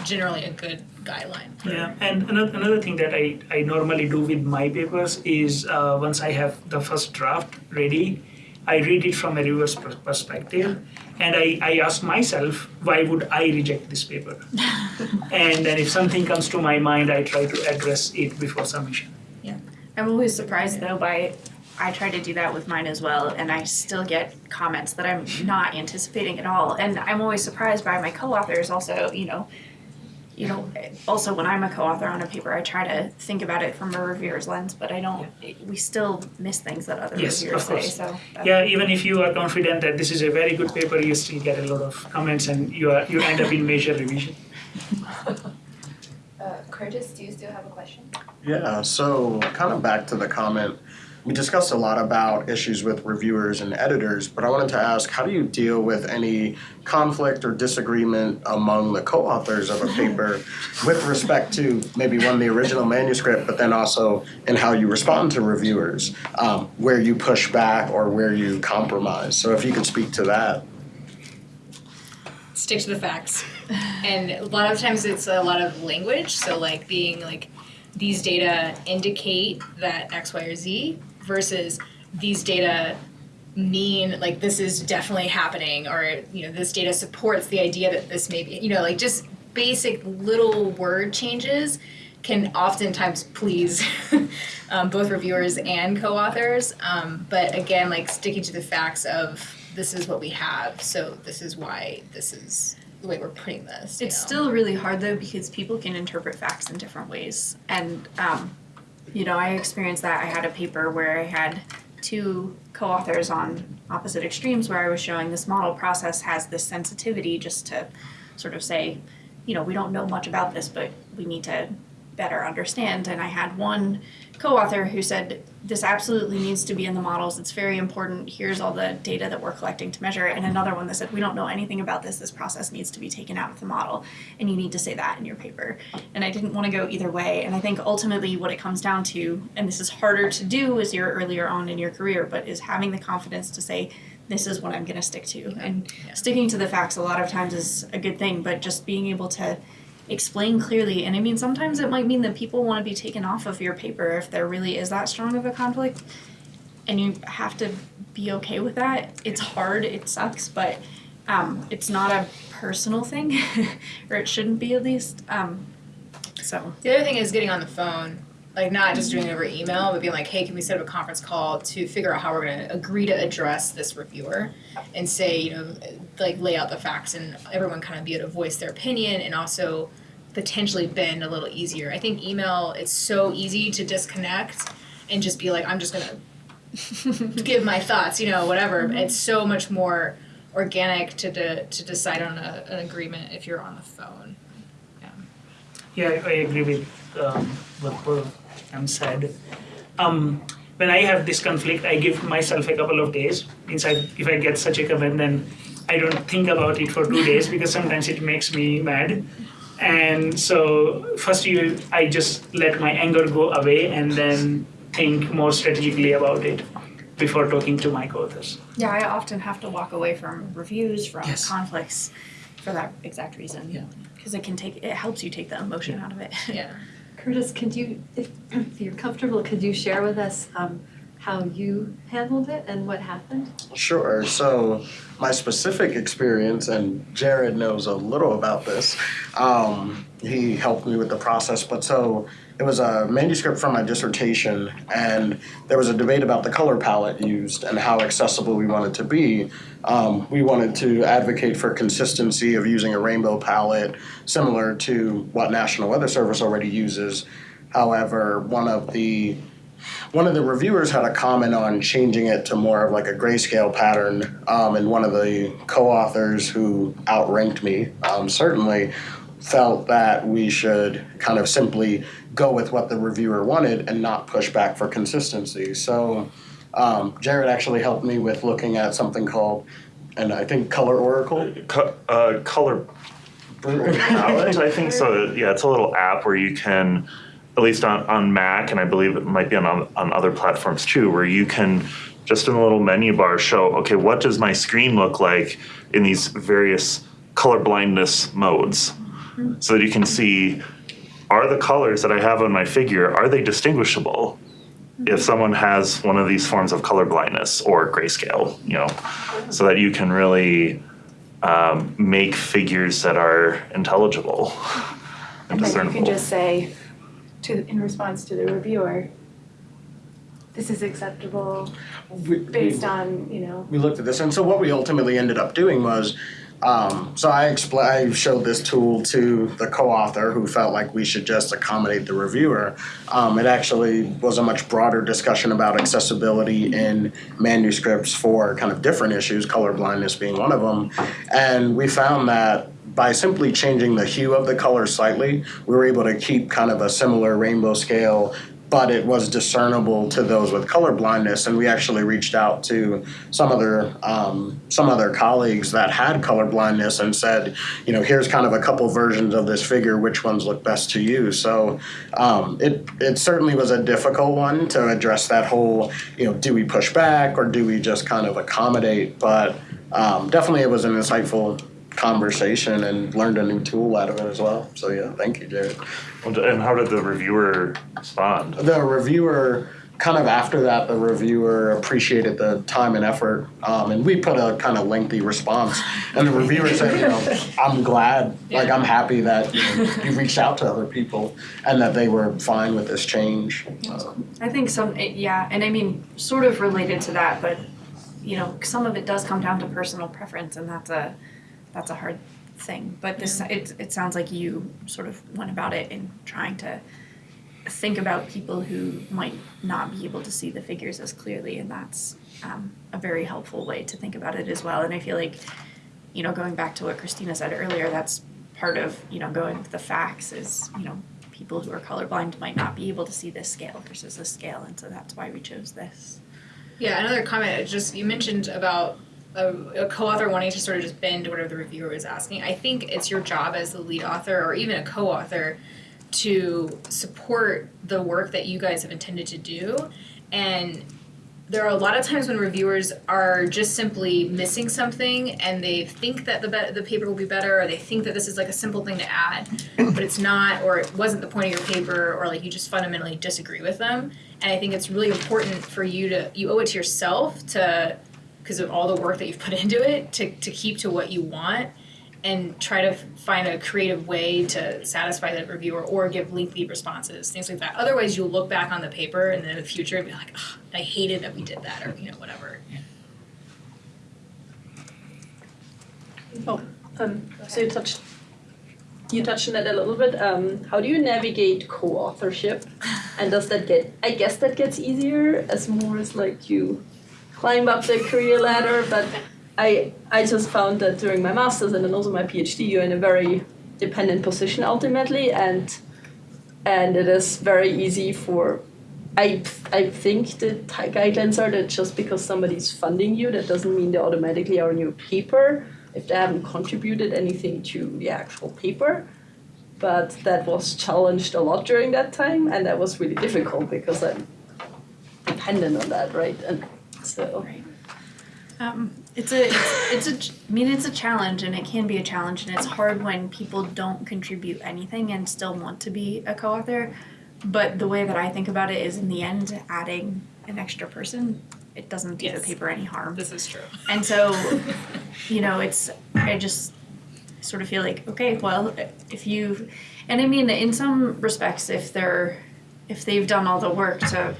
generally a good guideline. Yeah, and another, another thing that I, I normally do with my papers is uh, once I have the first draft ready, I read it from a reviewer's pers- perspective, and I, I ask myself, why would I reject this paper? (laughs) and then if something comes to my mind, I try to address it before submission. Yeah. I'm always surprised though by, I try to do that with mine as well, and I still get comments that I'm not anticipating at all. And I'm always surprised by my co-authors also, you know, you know, also when I'm a co-author on a paper, I try to think about it from a reviewer's lens, but I don't, we still miss things that other Yes, reviewers of say, so. Yeah, even if you are confident that this is a very good paper, you still get a lot of comments and you are you end up in (laughs) major revision. Uh, Curtis, do you still have a question? Yeah, so kind of back to the comment, we discussed a lot about issues with reviewers and editors, but I wanted to ask, how do you deal with any conflict or disagreement among the co-authors of a paper with respect to maybe one, the original manuscript, but then also in how you respond to reviewers, um, where you push back or where you compromise? So if you could speak to that. stick to the facts. And a lot of times it's a lot of language, so like being like these data indicate that X, Y, or Z versus these data mean like this is definitely happening or you know this data supports the idea that this may be you know like just basic little word changes can oftentimes please (laughs) um, both reviewers and co-authors um, but again like sticking to the facts of this is what we have so this is why this is the way we're putting this It's know? still really hard though because people can interpret facts in different ways. And, um, you know, I experienced that. I had a paper where I had two co authors on opposite extremes where I was showing this model process has this sensitivity just to sort of say, you know, we don't know much about this, but we need to better understand. And I had one co author who said, this absolutely needs to be in the models. It's very important. Here's all the data that we're collecting to measure. And another one that said, we don't know anything about this. This process needs to be taken out of the model. And you need to say that in your paper. And I didn't want to go either way. And I think ultimately what it comes down to, and this is harder to do as you're earlier on in your career, but is having the confidence to say, this is what I'm going to stick to. And sticking to the facts a lot of times is a good thing, but just being able to explain clearly. And I mean, sometimes it might mean that people want to be taken off of your paper if there really is that strong of a conflict. And you have to be okay with that. It's hard, it sucks, but um, it's not a personal thing, (laughs) or it shouldn't be at least. Um, so, The other thing is getting on the phone, like not just doing it over email, but being like, hey, can we set up a conference call to figure out how we're going to agree to address this reviewer and say, you know, like lay out the facts and everyone kind of be able to voice their opinion and also potentially bend a little easier. I think email, it's so easy to disconnect and just be like, I'm just going (laughs) to give my thoughts, you know, whatever. It's so much more organic to, de- to decide on a, an agreement if you're on the phone. Yeah, I I agree with um, what both um, said. Um, when I have this conflict, I give myself a couple of days. Means I, if I get such a comment, then I don't think about it for two days (laughs) because sometimes it makes me mad. And so first, you, I just let my anger go away and then think more strategically about it. before talking to my co-authors. Yeah, I often have to walk away from reviews, from Yes. conflicts for that exact reason. Yeah. Because it can take, it helps you take the emotion out of it. Yeah. (laughs) Curtis, could you, if, if you're comfortable, could you share with us um, how you handled it and what happened? Sure. So my specific experience, and Jared knows a little about this. Um, he helped me with the process, but so it was a manuscript from my dissertation, and there was a debate about the color palette used and how accessible we wanted to be. Um, we wanted to advocate for consistency of using a rainbow palette similar to what National Weather Service already uses. However, one of the one of the reviewers had a comment on changing it to more of like a grayscale pattern, um, and one of the co-authors who outranked me um, certainly felt that we should kind of simply go with what the reviewer wanted and not push back for consistency. So um, Jared actually helped me with looking at something called, and I think Color Oracle. Co- uh, color palette, I think so. Yeah, it's a little app where you can, at least on, on Mac, and I believe it might be on, on other platforms too, where you can just in a little menu bar show, okay, what does my screen look like in these various color blindness modes? So that you can see, are the colors that I have on my figure, are they distinguishable? If someone has one of these forms of color blindness or grayscale, you know, so that you can really um, make figures that are intelligible and And then you can just say to, in response to the reviewer, this is acceptable We- we- based on, you know, we looked at this, and so what we ultimately ended up doing was, um, so I expl- I showed this tool to the co-author who felt like we should just accommodate the reviewer. Um, it actually was a much broader discussion about accessibility in manuscripts for kind of different issues, color blindness being one of them, and we found that by simply changing the hue of the color slightly, we were able to keep kind of a similar rainbow scale but it was discernible to those with color blindness and we actually reached out to some other um, some other colleagues that had color blindness and said you know here's kind of a couple versions of this figure which ones look best to you? So um, it it certainly was a difficult one to address that whole you know do we push back or do we just kind of accommodate? But um, definitely it was an insightful conversation and learned a new tool out of it as well. So yeah thank you jared. And how did the reviewer respond? the reviewer kind of after that the reviewer appreciated the time and effort um, and we put a kind of lengthy response. And the reviewer said you know i'm glad like i'm happy that you, know, you reached out to other people and that they were fine with this change. Um, I think some, yeah, and I mean, sort of related to that, but you know, some of it does come down to personal preference, and that's a that's a hard thing. But this, it it sounds like you sort of went about it in trying to think about people who might not be able to see the figures as clearly, and that's um, a very helpful way to think about it as well. And I feel like, you know, going back to what Christina said earlier, that's part of you know going with the facts is you know people who are colorblind might not be able to see this scale versus this scale, and so that's why we chose this. Yeah, another comment, just you mentioned about a, a co-author wanting to sort of just bend whatever the reviewer is asking. I think it's your job as the lead author or even a co-author to support the work that you guys have intended to do. And there are a lot of times when reviewers are just simply missing something and they think that the the paper will be better or they think that this is like a simple thing to add, but it's not or it wasn't the point of your paper or like you just fundamentally disagree with them. And I think it's really important for you to you owe it to yourself to because of all the work that you've put (laughs) into it to to keep to what you want and try to find a creative way to satisfy the reviewer or give lengthy responses, things like that. Otherwise, you'll look back on the paper and then in the future and be like, "Ugh, I hated that we did that, or you know, whatever. Um, so you touched, you touched on it a little bit. Um, how do you navigate co-authorship? (laughs) And does that get? I guess that gets easier as more as like you climb up the career ladder. But I I just found that during my masters and then also my PhD, you're in a very dependent position ultimately, and and it is very easy for. I, I think the guidelines are that just because somebody's funding you, that doesn't mean they automatically are on your paper if they haven't contributed anything to the actual paper. But that was challenged a lot during that time, and that was really difficult because I'm dependent on that, right? And So Um, it's a, it's, it's a, mean, it's a challenge and it can be a challenge and it's hard when people don't contribute anything and still want to be a co-author. But the way that I think about it is in the end, adding an extra person, it doesn't do the paper any harm. This is true. And so, (laughs) you know, it's, I just sort of feel like, okay, well, if you, and I mean, in some respects, if they're, if they've done all the work to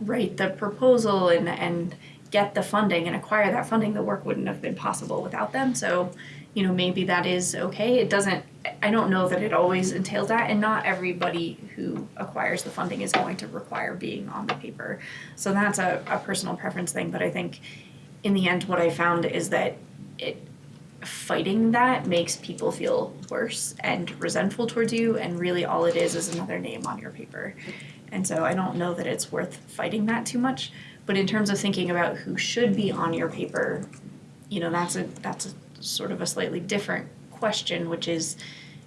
write the proposal and, and get the funding and acquire that funding, the work wouldn't have been possible without them. So, you know, maybe that is okay. It doesn't, I don't know that it always entails that, and not everybody who acquires the funding is going to require being on the paper. So that's a, a personal preference thing, but I think in the end, what I found is that it fighting that makes people feel worse and resentful towards you, and really all it is is another name on your paper. And so I don't know that it's worth fighting that too much. But in terms of thinking about who should be on your paper, you know, that's a that's a sort of a slightly different question, which is,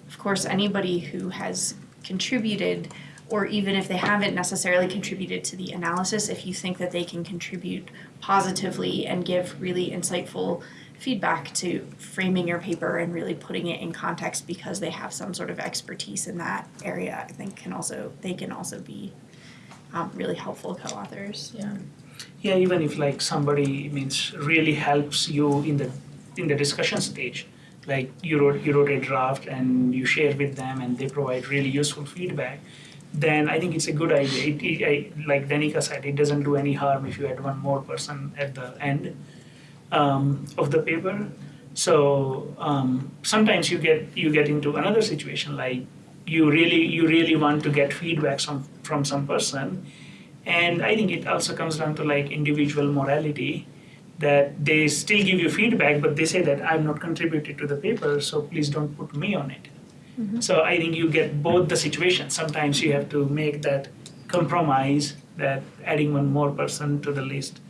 of course, anybody who has contributed, or even if they haven't necessarily contributed to the analysis, if you think that they can contribute positively and give really insightful feedback to framing your paper and really putting it in context because they have some sort of expertise in that area, I think can also they can also be um, really helpful co-authors. Yeah. Yeah, even if like somebody means really helps you in the in the discussion stage, like you wrote you wrote a draft and you share with them and they provide really useful feedback, then I think it's a good idea. It, it, I, like Danica said, it doesn't do any harm if you add one more person at the end um, of the paper. So um, sometimes you get you get into another situation like you really you really want to get feedback from from some person. And i think it also comes down to like individual morality that they still give you feedback but they say that i've not contributed to the paper so please don't put me on it. So i think you get both the situations sometimes you have to make that compromise that adding one more person to the list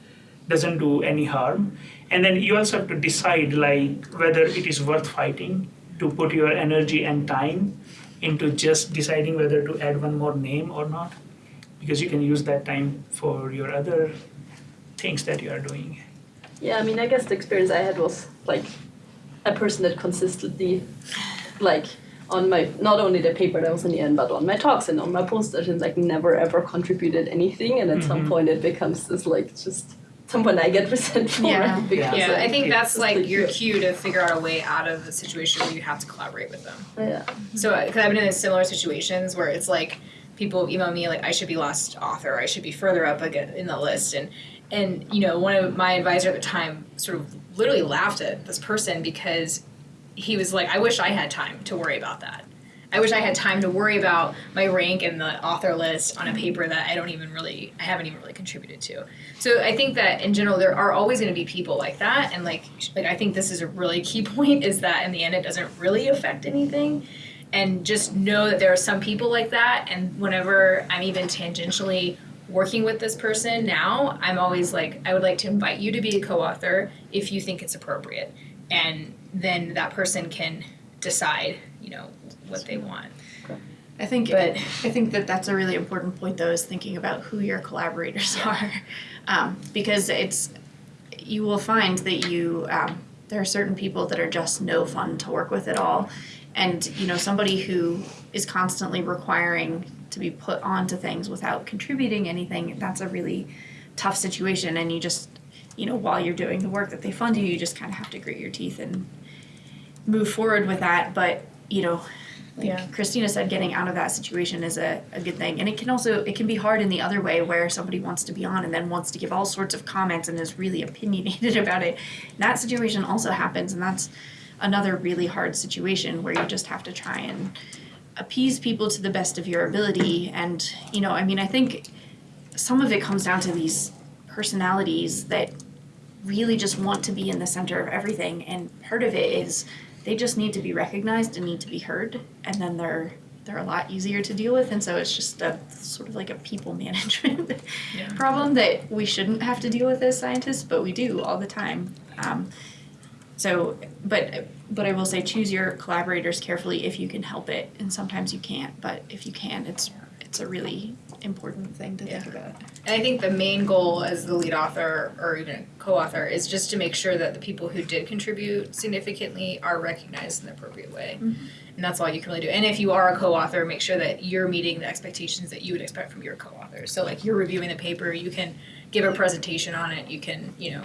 doesn't do any harm and then you also have to decide like whether it is worth fighting to put your energy and time into just deciding whether to add one more name or not because you can use that time for your other things that you are doing yeah, I mean, I guess the experience I had was like a person that consistently, like, on my not only the paper that was in the end, but on my talks and on my posters, and like never ever contributed anything. And at some Mhm. point, it becomes this like just someone I get resentful Yeah. right? because Yeah, I think that's like like your cue to figure out a way out of the situation where you have to collaborate with them. yeah. So, uh, because I've been in similar situations where it's like people email me like I should be last author, I should be further up again in the list, and and you know one of my advisor at the time sort of literally laughed at this person because he was like, I wish I had time to worry about that. I wish I had time to worry about my rank in the author list on a paper that I don't even really, I haven't even really contributed to. So I think that in general there are always going to be people like that, and like, like I think this is a really key (laughs) point is that in the end it doesn't really affect anything, and just know that there are some people like that, and whenever I'm even tangentially working with this person now, I'm always like, I would like to invite you to be a co-author if you think it's appropriate, and then that person can decide, you know, what they want. I think But- I think that that's a really important point though is thinking about who your collaborators are, um, because it's you will find that you um, there are certain people that are just no fun to work with at all, and you know somebody who is constantly requiring to be put onto things without contributing anything that's a really tough situation. And you just you know while you're doing the work that they fund you you just kind of have to grit your teeth and move forward with that. But you know like Yeah. Christina said, getting out of that situation is a, a good thing. And it can also it can be hard in the other way where somebody wants to be on and then wants to give all sorts of comments and is really (laughs) opinionated about it. That situation also happens and that's another really hard situation where you just have to try and appease people to the best of your ability. And, you know, I mean I think some of it comes down to these personalities that really just want to be in the center of everything and part of it is they just need to be recognized and need to be heard and then they're they're a lot easier to deal with and so it's just a sort of like a people (laughs) management Yeah. problem that we shouldn't have to deal with as scientists but we do all the time um, so but but i will say choose your collaborators carefully if you can help it and sometimes you can't but if you can it's it's a really important thing to think Yeah. about. And I think the main goal as the lead author or even co-author is just to make sure that the people who did contribute significantly are recognized in the appropriate way. Mm-hmm. And that's all you can really do. And if you are a co-author, make sure that you're meeting the expectations that you would expect from your co-author. So like you're reviewing the paper, you can give a presentation on it, you can, you know,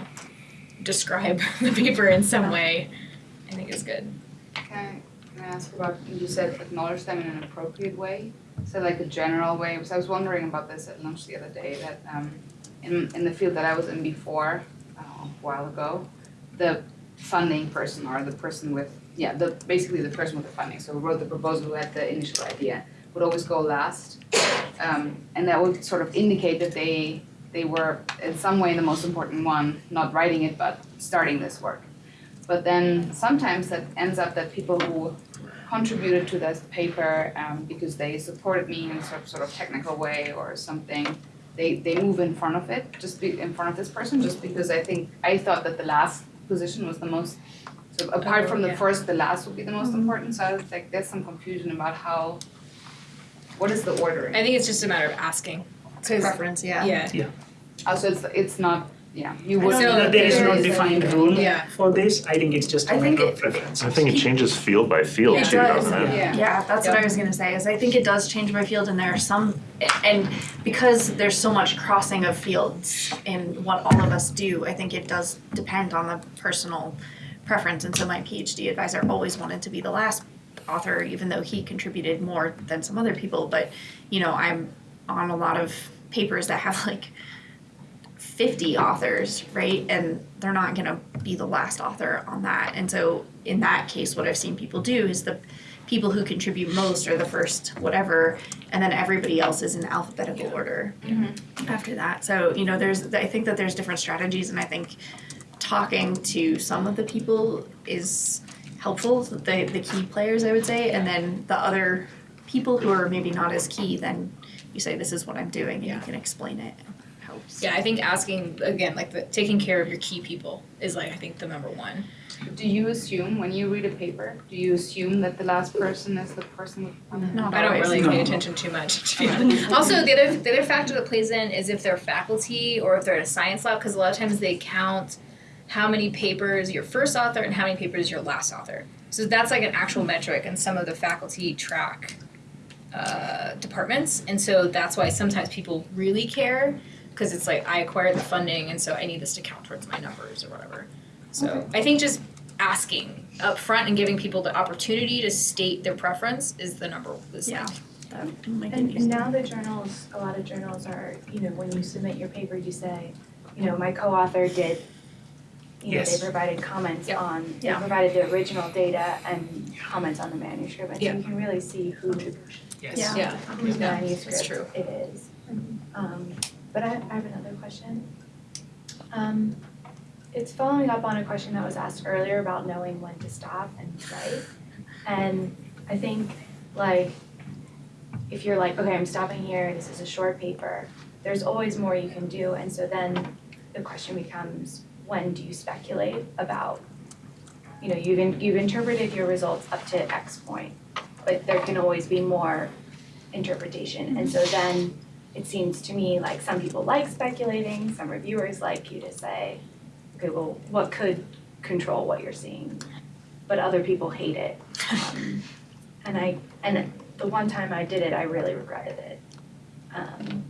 describe (laughs) the paper in some way. I think is good. Can I, can I ask about, you said acknowledge them in an appropriate way? So like a general way, because I was wondering about this at lunch the other day, that um in in the field that I was in before, uh, a while ago, the funding person or the person with, yeah, the basically the person with the funding, so who wrote the proposal, who had the initial idea, would always go last. Um and that would sort of indicate that they they were in some way the most important one, not writing it, but starting this work. But then sometimes that ends up that people who contributed to this paper um, because they supported me in some sort of technical way or something, they, they move in front of it, just be in front of this person, just because I think, I thought that the last position was the most, so apart Oh, from the yeah. first, the last would be the most important, so I was like, there's some confusion about how, what is the ordering? I think it's just a matter of asking. 'Cause- Preference, yeah. Yeah. Oh, so it's, it's not, yeah, you I would. don't So there is no there is a- defined rule Yeah. for this. I think it's just a I think matter of it- preference. I think it changes field by field It too, does, doesn't it? Yeah. Yeah, that's what I was gonna say, is I think it does change by field and there are some, and because there's so much crossing of fields in what all of us do, I think it does depend on the personal preference, and so my PhD advisor always wanted to be the last author, even though he contributed more than some other people, but, you know, I'm on a lot of papers that have like fifty authors, right? And they're not gonna be the last author on that. And so in that case, what I've seen people do is the people who contribute most are the first whatever, and then everybody else is in alphabetical order mm-hmm. after that. So, you know, there's I think that there's different strategies and I think talking to some of the people is helpful, the the key players I would say, and then the other people who are maybe not as key, then you say this is what I'm doing and Yeah. you can explain it. Yeah, I think asking again, like the taking care of your key people is like I think the number one. Do you assume, when you read a paper, do you assume that the last person is the person with? Not I don't really No. pay attention too much. To also, the other the other factor that plays in is if they're faculty or if they're at a science lab, because a lot of times they count how many papers your first author and how many papers your last author. So that's like an actual metric, and some of the faculty track uh, departments, and so that's why sometimes people really care because it's like I acquired the funding, and so I need this to count towards my numbers or whatever. So I think just asking up front and giving people the opportunity to state their preference is the number is Yeah. like That would And, and now the journals, a lot of journals are, you know, when you submit your paper, you say, you know, my co-author did, you know, they provided comments Yeah. on, they Yeah. provided the original data and comments on the manuscript, and so Yeah. you can really see who, Yes. Yeah. yeah. whose Yeah, manuscript that's true. it is. Um, but I, I have another question. Um, it's following up on a question that was asked earlier about knowing when to stop and write. And I think like, if you're like, okay, I'm stopping here, this is a short paper, there's always more you can do, and so then the question becomes, when do you speculate about, you know, you've in, you've interpreted your results up to X point, but there can always be more interpretation, and so then it seems to me like some people like speculating, some reviewers like you to say, okay, well, what could control what you're seeing? But other people hate it. (laughs) Um, and I, and the one time I did it, I really regretted it. Um,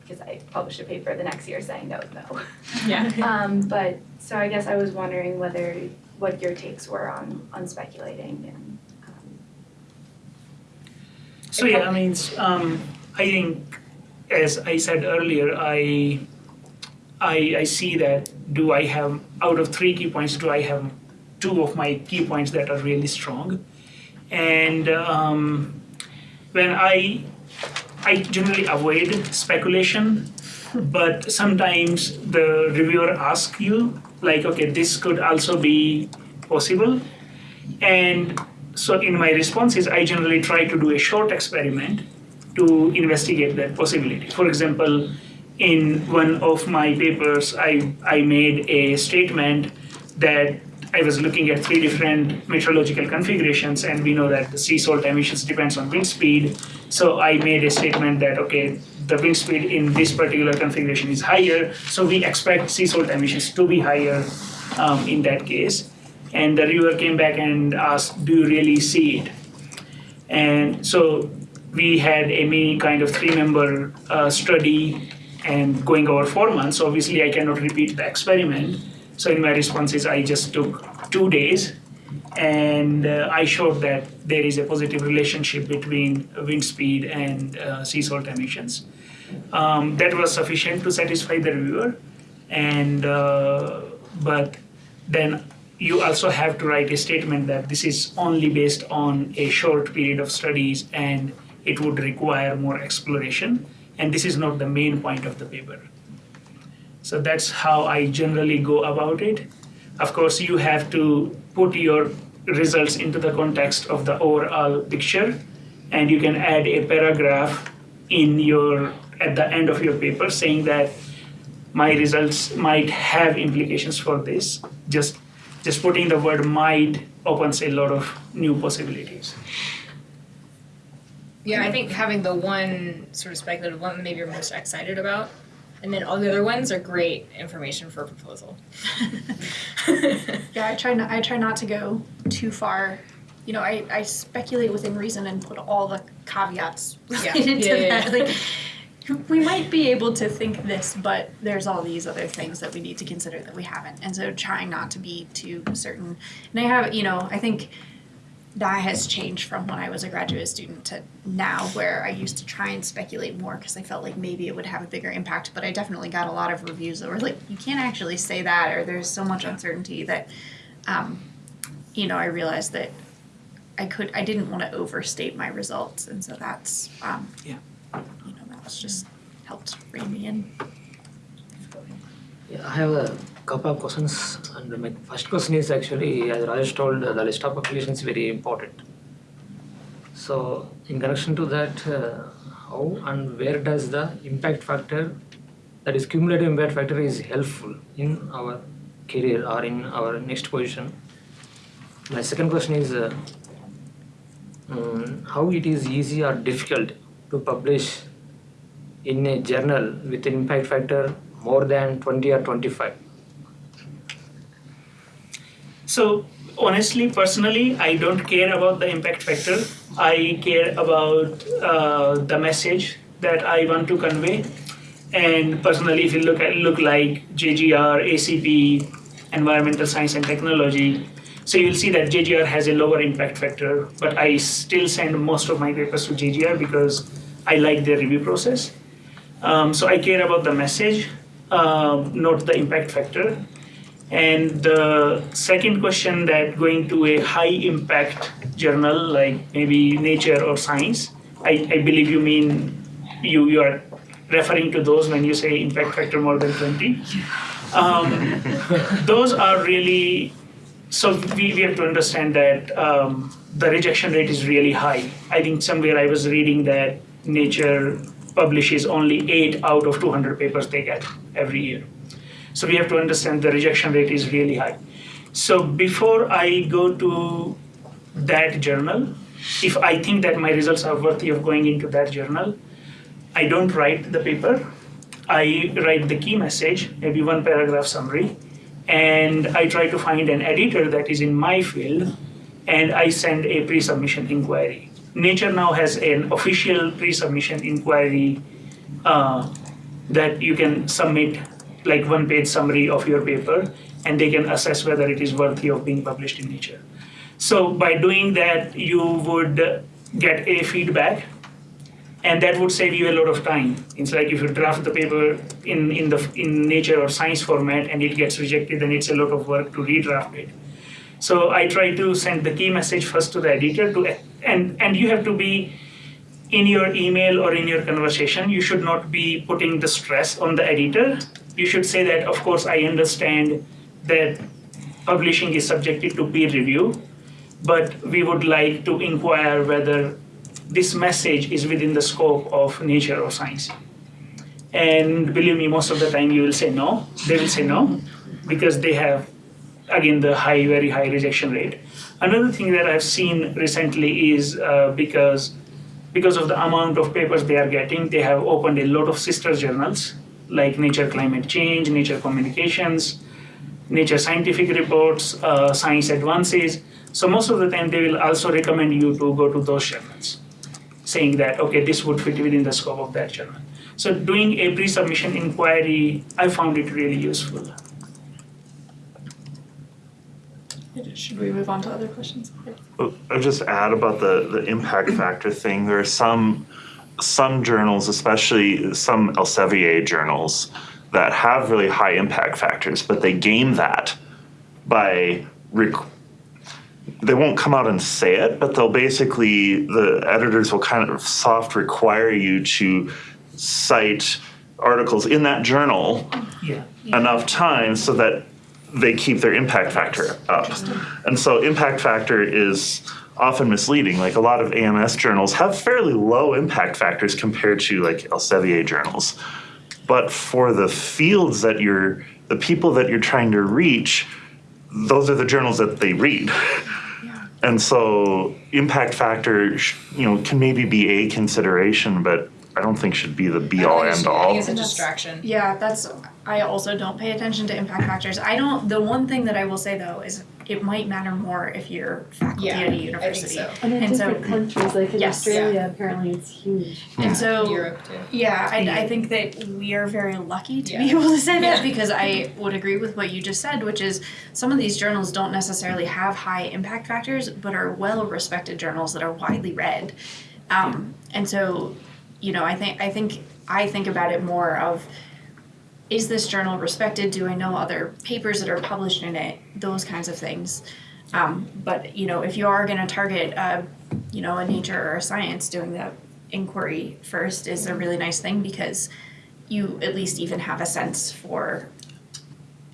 because I published a paper the next year saying no, no. Yeah. (laughs) Um, but, so I guess I was wondering whether, what your takes were on, on speculating and, um, So yeah, I mean, um, I think, as I said earlier, I, I, I see that do I have out of three key points, do I have two of my key points that are really strong, and um, when I, I generally avoid speculation, (laughs) but sometimes the reviewer asks you like, okay, this could also be possible, and so in my responses, I generally try to do a short experiment to investigate that possibility. For example, in one of my papers, I, I made a statement that I was looking at three different meteorological configurations, and we know that the sea salt emissions depends on wind speed. So I made a statement that okay, the wind speed in this particular configuration is higher, so we expect sea salt emissions to be higher um, in that case. And the reviewer came back and asked, "Do you really see it?" And so we had a kind of three-member uh, study and going over four months. Obviously, I cannot repeat the experiment. So in my responses, I just took two days and uh, I showed that there is a positive relationship between wind speed and uh, sea salt emissions. Um, that was sufficient to satisfy the reviewer, and uh, but then you also have to write a statement that this is only based on a short period of studies and it would require more exploration, and this is not the main point of the paper. So that's how I generally go about it. Of course, you have to put your results into the context of the overall picture, and you can add a paragraph in your at the end of your paper saying that my results might have implications for this. Just just putting the word might opens a lot of new possibilities. Yeah, I think having the one sort of speculative one that maybe you're most excited about, and then all the other ones are great information for a proposal. Yeah, I try not. I try not to go too far. You know, I, I speculate within reason and put all the caveats related Yeah, to yeah, that. Like, we might be able to think this, but there's all these other things that we need to consider that we haven't. And so, trying not to be too certain. And I have, you know, I think that has changed from when I was a graduate student to now, where I used to try and speculate more because I felt like maybe it would have a bigger impact. But I definitely got a lot of reviews that were like, you can't actually say that, or there's so much uncertainty that, um, you know, I realized that I could, I didn't want to overstate my results, and so that's, um, Yeah. you know, that was just helped rein me in. Yeah, I have a couple of questions, and my first question is actually, as Rajesh told, the list of applications is very important. So, in connection to that, uh, how and where does the impact factor, that is cumulative impact factor, is helpful in our career or in our next position? My second question is, uh, um, how it is easy or difficult to publish in a journal with an impact factor more than 20 or 25 So honestly, personally, I don't care about the impact factor. I care about uh, the message that I want to convey. And personally, if you look at look like JGR, ACP, environmental science and technology, so you'll see that JGR has a lower impact factor, but I still send most of my papers to JGR because I like their review process. Um, so I care about the message, uh, not the impact factor. And the second question that going to a high impact journal like maybe Nature or Science, I, I believe you mean you, you are referring to those when you say impact factor more than 20. Um, (laughs) those are really, so we, we have to understand that um, the rejection rate is really high. I think somewhere I was reading that Nature publishes only 8 out of 200 papers they get every year. So we have to understand the rejection rate is really high. So before I go to that journal, if I think that my results are worthy of going into that journal, I don't write the paper. I write the key message, maybe one paragraph summary, and I try to find an editor that is in my field, and I send a pre-submission inquiry. Nature now has an official pre-submission inquiry uh, that you can submit like one page summary of your paper and they can assess whether it is worthy of being published in Nature. So by doing that, you would get a feedback and that would save you a lot of time. It's like if you draft the paper in, in the in Nature or Science format and it gets rejected, then it's a lot of work to redraft it. So I try to send the key message first to the editor to and and you have to be in your email or in your conversation, you should not be putting the stress on the editor. You should say that, of course, I understand that publishing is subjected to peer review, but we would like to inquire whether this message is within the scope of nature or science. And believe me, most of the time you will say no. They will say no because they have again the high, very high rejection rate. Another thing that I've seen recently is uh, because because of the amount of papers they are getting, they have opened a lot of sister journals like Nature Climate Change, Nature Communications, Nature Scientific Reports, uh, Science Advances. So most of the time, they will also recommend you to go to those journals, saying that okay, this would fit within the scope of that journal. So doing a pre-submission inquiry, I found it really useful. Should we move on to other questions? I'll just add about the, the impact factor thing. There are some some journals, especially some Elsevier journals, that have really high impact factors, but they game that by rec- they won't come out and say it, but they'll basically the editors will kind of soft require you to cite articles in that journal Yeah. enough times so that they keep their impact factor up. And so impact factor is often misleading. Like a lot of AMS journals have fairly low impact factors compared to like Elsevier journals. But for the fields that you're, the people that you're trying to reach, those are the journals that they read. And so impact factor, you know, can maybe be a consideration, but I don't think should be the be all I end all. it's a distraction. Yeah, that's, I also don't pay attention to impact factors. I don't, the one thing that I will say though is it might matter more if you're faculty Yeah, at a I think university. so. And in And so- different countries, like in Yes. Australia, apparently it's huge. And so, Europe too. yeah, I, I think that we are very lucky to be Yeah. able to say that because I would agree with what you just said, which is some of these journals don't necessarily have high impact factors, but are well respected journals that are widely read. Um, and so, you know, I think I think I think about it more of is this journal respected? Do I know other papers that are published in it? Those kinds of things. Um, but you know, if you are going to target, a, you know, a nature or a science, doing the inquiry first is a really nice thing because you at least even have a sense for,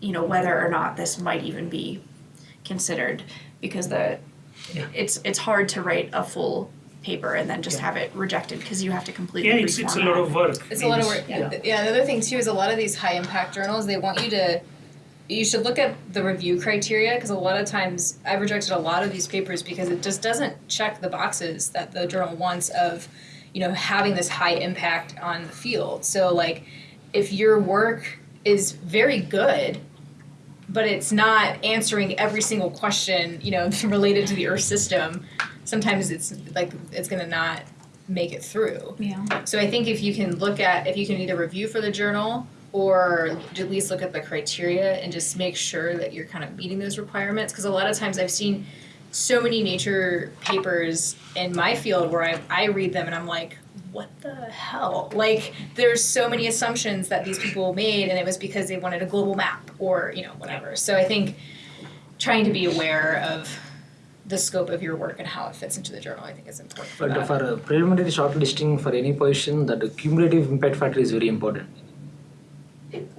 you know, whether or not this might even be considered because the it's it's hard to write a full paper and then just Yeah. have it rejected because you have to completely Yeah, it's, it's a reformat. lot of work. It's a lot of work. Yeah. yeah. The other thing too is a lot of these high impact journals. They want you to. You should look at the review criteria because a lot of times I've rejected a lot of these papers because it just doesn't check the boxes that the journal wants of, you know, having this high impact on the field. So like, if your work is very good, but it's not answering every single question, you know, (laughs) related to the Earth system, sometimes it's like it's gonna not make it through. Yeah. So I think if you can look at, if you can either review for the journal or at least look at the criteria and just make sure that you're kind of meeting those requirements. Because a lot of times I've seen so many nature papers in my field where I, I read them and I'm like, what the hell? Like, there's so many assumptions that these people made, and it was because they wanted a global map or, you know, whatever. So I think trying to be aware of the scope of your work and how it fits into the journal, I think is important for But that. for uh, preliminary shortlisting for any position, that the cumulative impact factor is very important.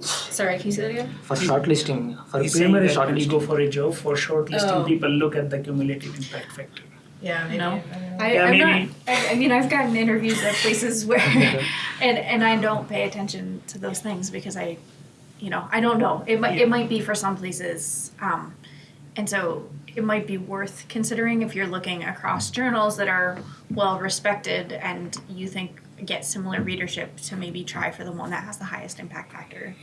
Sorry, can you say that again? For shortlisting, for He's preliminary that when you go for a job, for shortlisting, Oh. people look at the cumulative impact factor. Yeah, maybe. No. I I, Yeah, I'm maybe. not. I, I mean, I've gotten interviews at places (laughs) where, and and I don't pay attention to those things because I, you know, I don't know. It might Yeah. it might be for some places, um, and so it might be worth considering if you're looking across journals that are well respected and you think get similar readership to maybe try for the one that has the highest impact factor.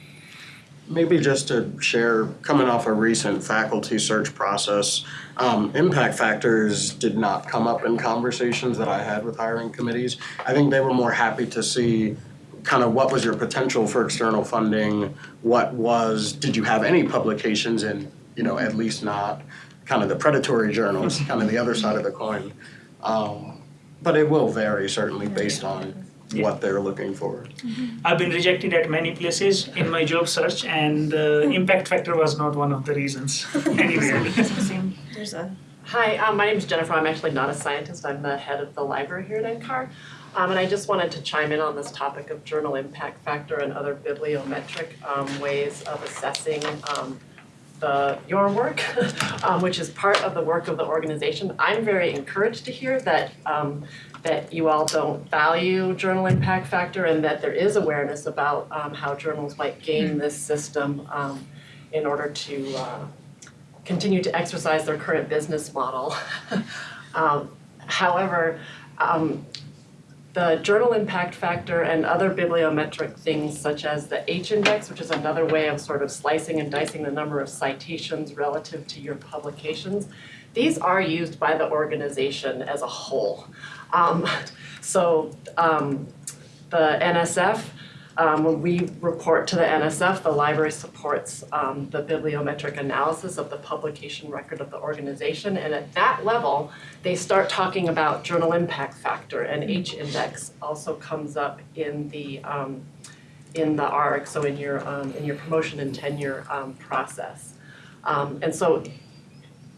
Maybe just to share, coming off a recent faculty search process, um, impact factors did not come up in conversations that I had with hiring committees. I think they were more happy to see kind of what was your potential for external funding, what was, did you have any publications in, you know, at least not kind of the predatory journals, (laughs) kind of the other side of the coin. Um, but it will vary certainly based on what they're looking for. I've been rejected at many places in my job search, and uh, impact factor was not one of the reasons. (laughs) (laughs) anyway. There's a Hi, um, my name is Jennifer. I'm actually not a scientist. I'm the head of the library here at NCAR. Um, and I just wanted to chime in on this topic of journal impact factor and other bibliometric um, ways of assessing um, the your work, (laughs) um, which is part of the work of the organization. I'm very encouraged to hear that um, that you all don't value journal impact factor and that there is awareness about um, how journals might game this system um, in order to uh, continue to exercise their current business model. (laughs) Um, however, um, the journal impact factor and other bibliometric things such as the H-index, which is another way of sort of slicing and dicing the number of citations relative to your publications, these are used by the organization as a whole. Um, (laughs) so um, the NSF, um, when we report to the NSF, the library supports um, the bibliometric analysis of the publication record of the organization. And at that level, they start talking about journal impact factor and H-index also comes up in the um, in the ARC, so in your um, in your promotion and tenure um, process. Um, and so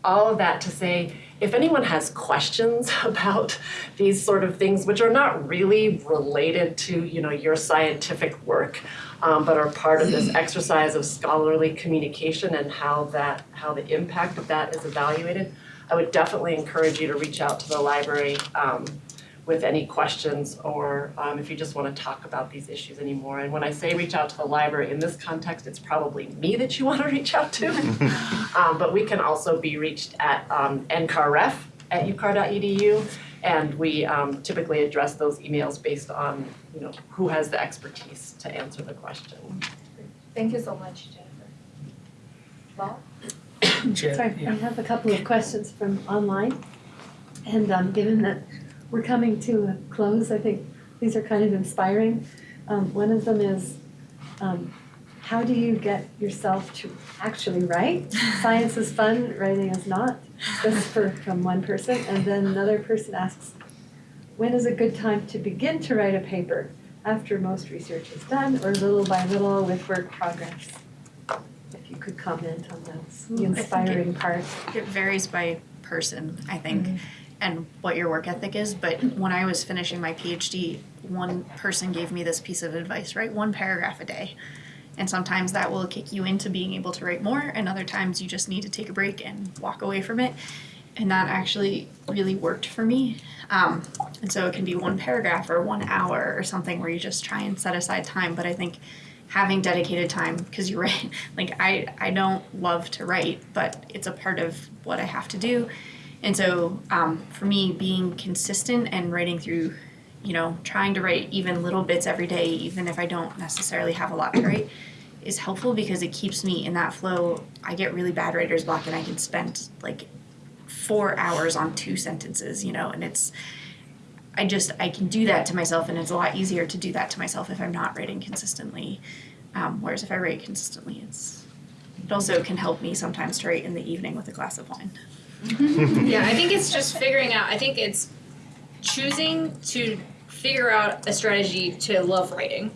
all of that to say, if anyone has questions (laughs) about these sort of things, which are not really related to, you know, your scientific work, um, but are part of this (clears throat) exercise of scholarly communication and how that, how the impact of that is evaluated, I would definitely encourage you to reach out to the library um, with any questions or um, if you just want to talk about these issues anymore. And when I say reach out to the library in this context, it's probably me that you (laughs) want to reach out to. (laughs) um, but we can also be reached at um, ncarref at ucar.edu, and we um, typically address those emails based on you know who has the expertise to answer the question. Thank you so much, Jennifer. Law? (coughs) Chair, Sorry, I have a couple of questions from online. And um, given that we're coming to a close, I think these are kind of inspiring. Um, one of them is, um, how do you get yourself to actually write? (laughs) Science is fun, writing is not. That's for, from one person. And then another person asks, when is a good time to begin to write a paper? After most research is done or little by little with work progress? If you could comment on those, the Ooh, I think it- inspiring part. It varies by person, I think, and what your work ethic is. But when I was finishing my PhD, one person gave me this piece of advice write one paragraph a day. And sometimes that will kick you into being able to write more, and other times you just need to take a break and walk away from it. And that actually really worked for me. Um, and so it can be one paragraph or one hour or something where you just try and set aside time. But I think having dedicated time because you're right (laughs) like i i don't love to write but it's a part of what i have to do and so um, for me being consistent and writing through you know trying to write even little bits every day even if i don't necessarily have a lot to write is helpful because it keeps me in that flow i get really bad writer's block and i can spend like four hours on two sentences you know and it's I just I can do that to myself, and it's a lot easier to do that to myself if I'm not writing consistently. Um, whereas if I write consistently, it's it also can help me sometimes to write in the evening with a glass of wine. (laughs) Yeah, I think it's just figuring out. I think it's choosing to figure out a strategy to love writing,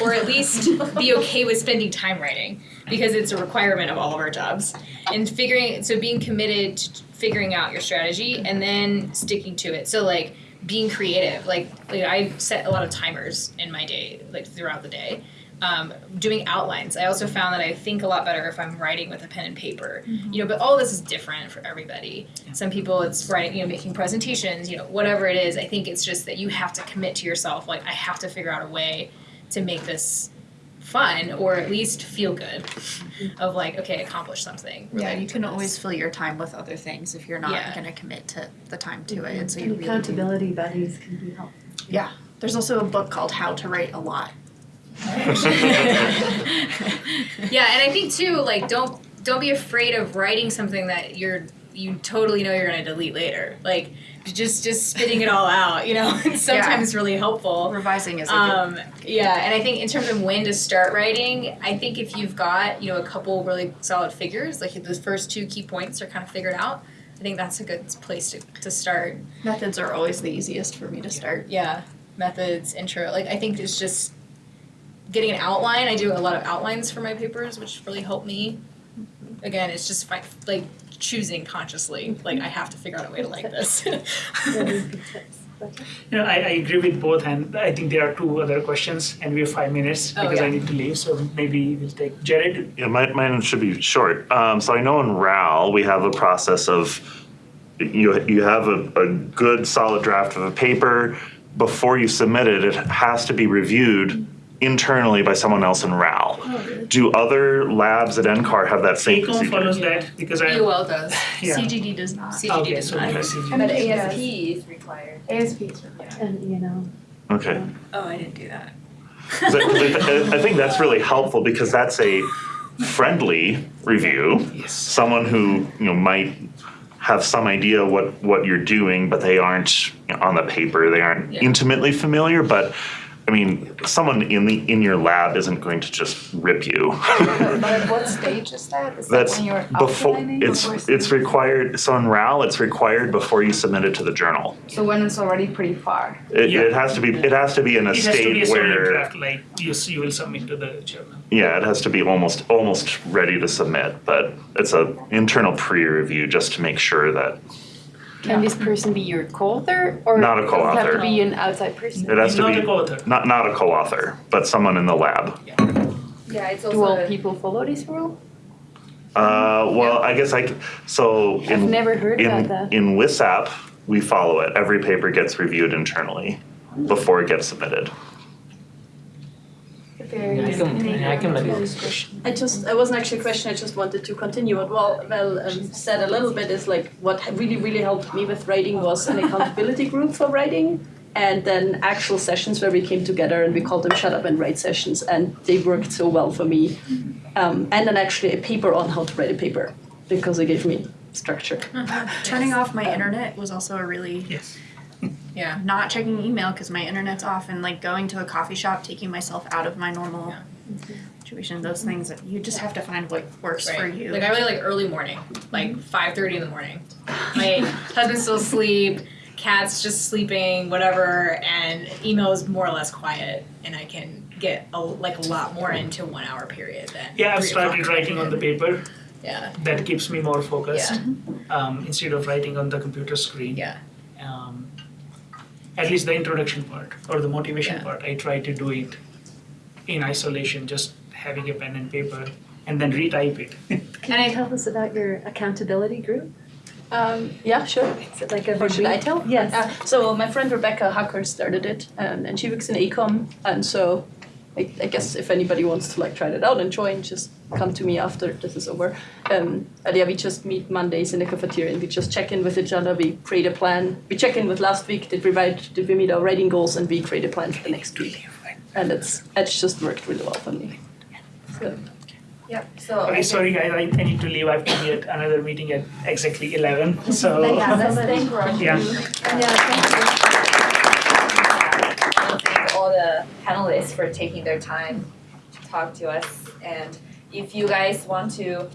or at least be okay with spending time writing because it's a requirement of all of our jobs. And figuring so being committed to figuring out your strategy and then sticking to it. So like being creative. Like like I set a lot of timers in my day, like throughout the day. Um, doing outlines. I also found that I think a lot better if I'm writing with a pen and paper. Mm-hmm. You know, but all this is different for everybody. Some people it's writing, you know, making presentations, you know, whatever it is. I think it's just that you have to commit to yourself. Like I have to figure out a way to make this fun or at least feel good. Mm-hmm. Of like, okay, accomplish something. Yeah, you can this. always fill your time with other things if you're not Yeah. going to commit to the time to it. Mm-hmm. And so you And really accountability buddies can be helpful. Yeah, there's also a book called How to Write a Lot. (laughs) yeah, and I think too, like don't don't be afraid of writing something that you're you totally know you're gonna delete later. Like just just spitting it all out, you know, (laughs) it's sometimes really helpful. Revising is a Um, yeah, and I think in terms of when to start writing, I think if you've got you know a couple really solid figures, like those first two key points are kind of figured out, I think that's a good place to, to start. methods are always the easiest for me to start. Yeah, methods, intro. Like I think it's just getting an outline. I do a lot of outlines for my papers, which really help me. Again, it's just fi- like choosing consciously. Like I have to figure out a way to like this. Really good tips. (laughs) Becky? You know, I, I agree with both, and I think there are two other questions, and we have five minutes Oh, because I need to leave. So maybe we'll take Jared. Yeah, mine, mine should be short. Um, so I know in RAL we have a process of you you have a, a good solid draft of a paper before you submit it. It has to be reviewed internally by someone else in RAL. Do other labs at NCAR have that same ACOM procedure? follows that because I, EOL does. yeah. CGD does not. CGD Okay, does so not. maybe CGD. And But yes. ASP is required. ASP is required. And, you know, Okay. Oh, I didn't do that. 'Cause I, 'cause I- I think that's really helpful because that's a friendly review. Yes. Someone who you know might have some idea what what you're doing, but they aren't you know, on the paper. They aren't Yeah. intimately familiar. But I mean, someone in the in your lab isn't going to just rip you. (laughs) But at what stage is that? Is that That's when you're before outlining? it's before it's required. So in RAL, it's required before you submit it to the journal. So when it's already pretty far. It, Yeah. it has to be it has to be in a It has to be a state solid where draft, like you, s- you will submit to the journal. Yeah, it has to be almost almost ready to submit, but it's a internal pre-review just to make sure that Can this person be your co-author or Not a does it have co-author. to be an outside person? it has to Not be a co-author. not not a co-author, but someone in the lab. Yeah, it's Do all a- people follow this rule? Uh, well, I guess I c- so I've in never heard in about that. in WISAP we follow it. Every paper gets reviewed internally before it gets submitted. It I varies. can, I can manage this question. I just, it wasn't actually a question, I just wanted to continue what Val, Val um, said a little bit is like, what really, really helped me with writing was an accountability group for writing. And then actual sessions where we came together and we called them shut up and write sessions and they worked so well for me. Um, and then actually a paper on how to write a paper because it gave me structure. (laughs) Turning off my internet was also a really Yes. Yeah. not checking email because my internet's off and like going to a coffee shop, taking myself out of my normal situation. Those things that you just have to find what works for Right. you. Like I really like early morning, like five thirty in the morning. My husband's still asleep, cat's just sleeping, whatever, and email is more or less quiet, and I can get a, like a lot more into one hour period than. Yeah, I've three started o'clock writing on the paper. Yeah. That keeps me more focused Yeah. um, instead of writing on the computer screen. Yeah. Um, at least the introduction part or the motivation Yeah. part, I try to do it in isolation, just having a pen and paper, and then retype it. (laughs) can i tell us about your accountability group? Um, yeah, sure. Is it like every Or should I tell? Yes. Uh, so my friend Rebecca Hacker started it, um, and she works in ACOM, and so I, I guess if anybody wants to like try that out and join, just come to me after this is over. Um, and yeah, we just meet Mondays in the cafeteria, and we just check in with each other. We create a plan. We check in with last week. Did we write? Did we meet our writing goals? And we create a plan for the next week. And it's it's just worked really well for me. So. Yep, so. Okay, sorry guys, I, I need to leave. I have to be at another meeting at exactly 11. (laughs) So, Yeah, let's thank Roger. yeah. I want to thank all the panelists for taking their time to talk to us. And if you guys want to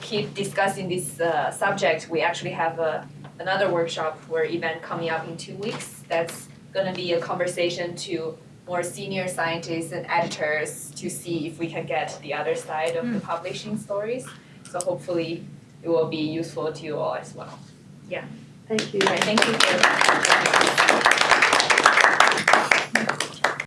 keep discussing this uh, subject, we actually have a, another workshop or event coming up in two weeks. That's going to be a conversation to more senior scientists and editors to see if we can get the other side of the publishing stories. So hopefully it will be useful to you all as well. Yeah. Thank you. Right, thank you for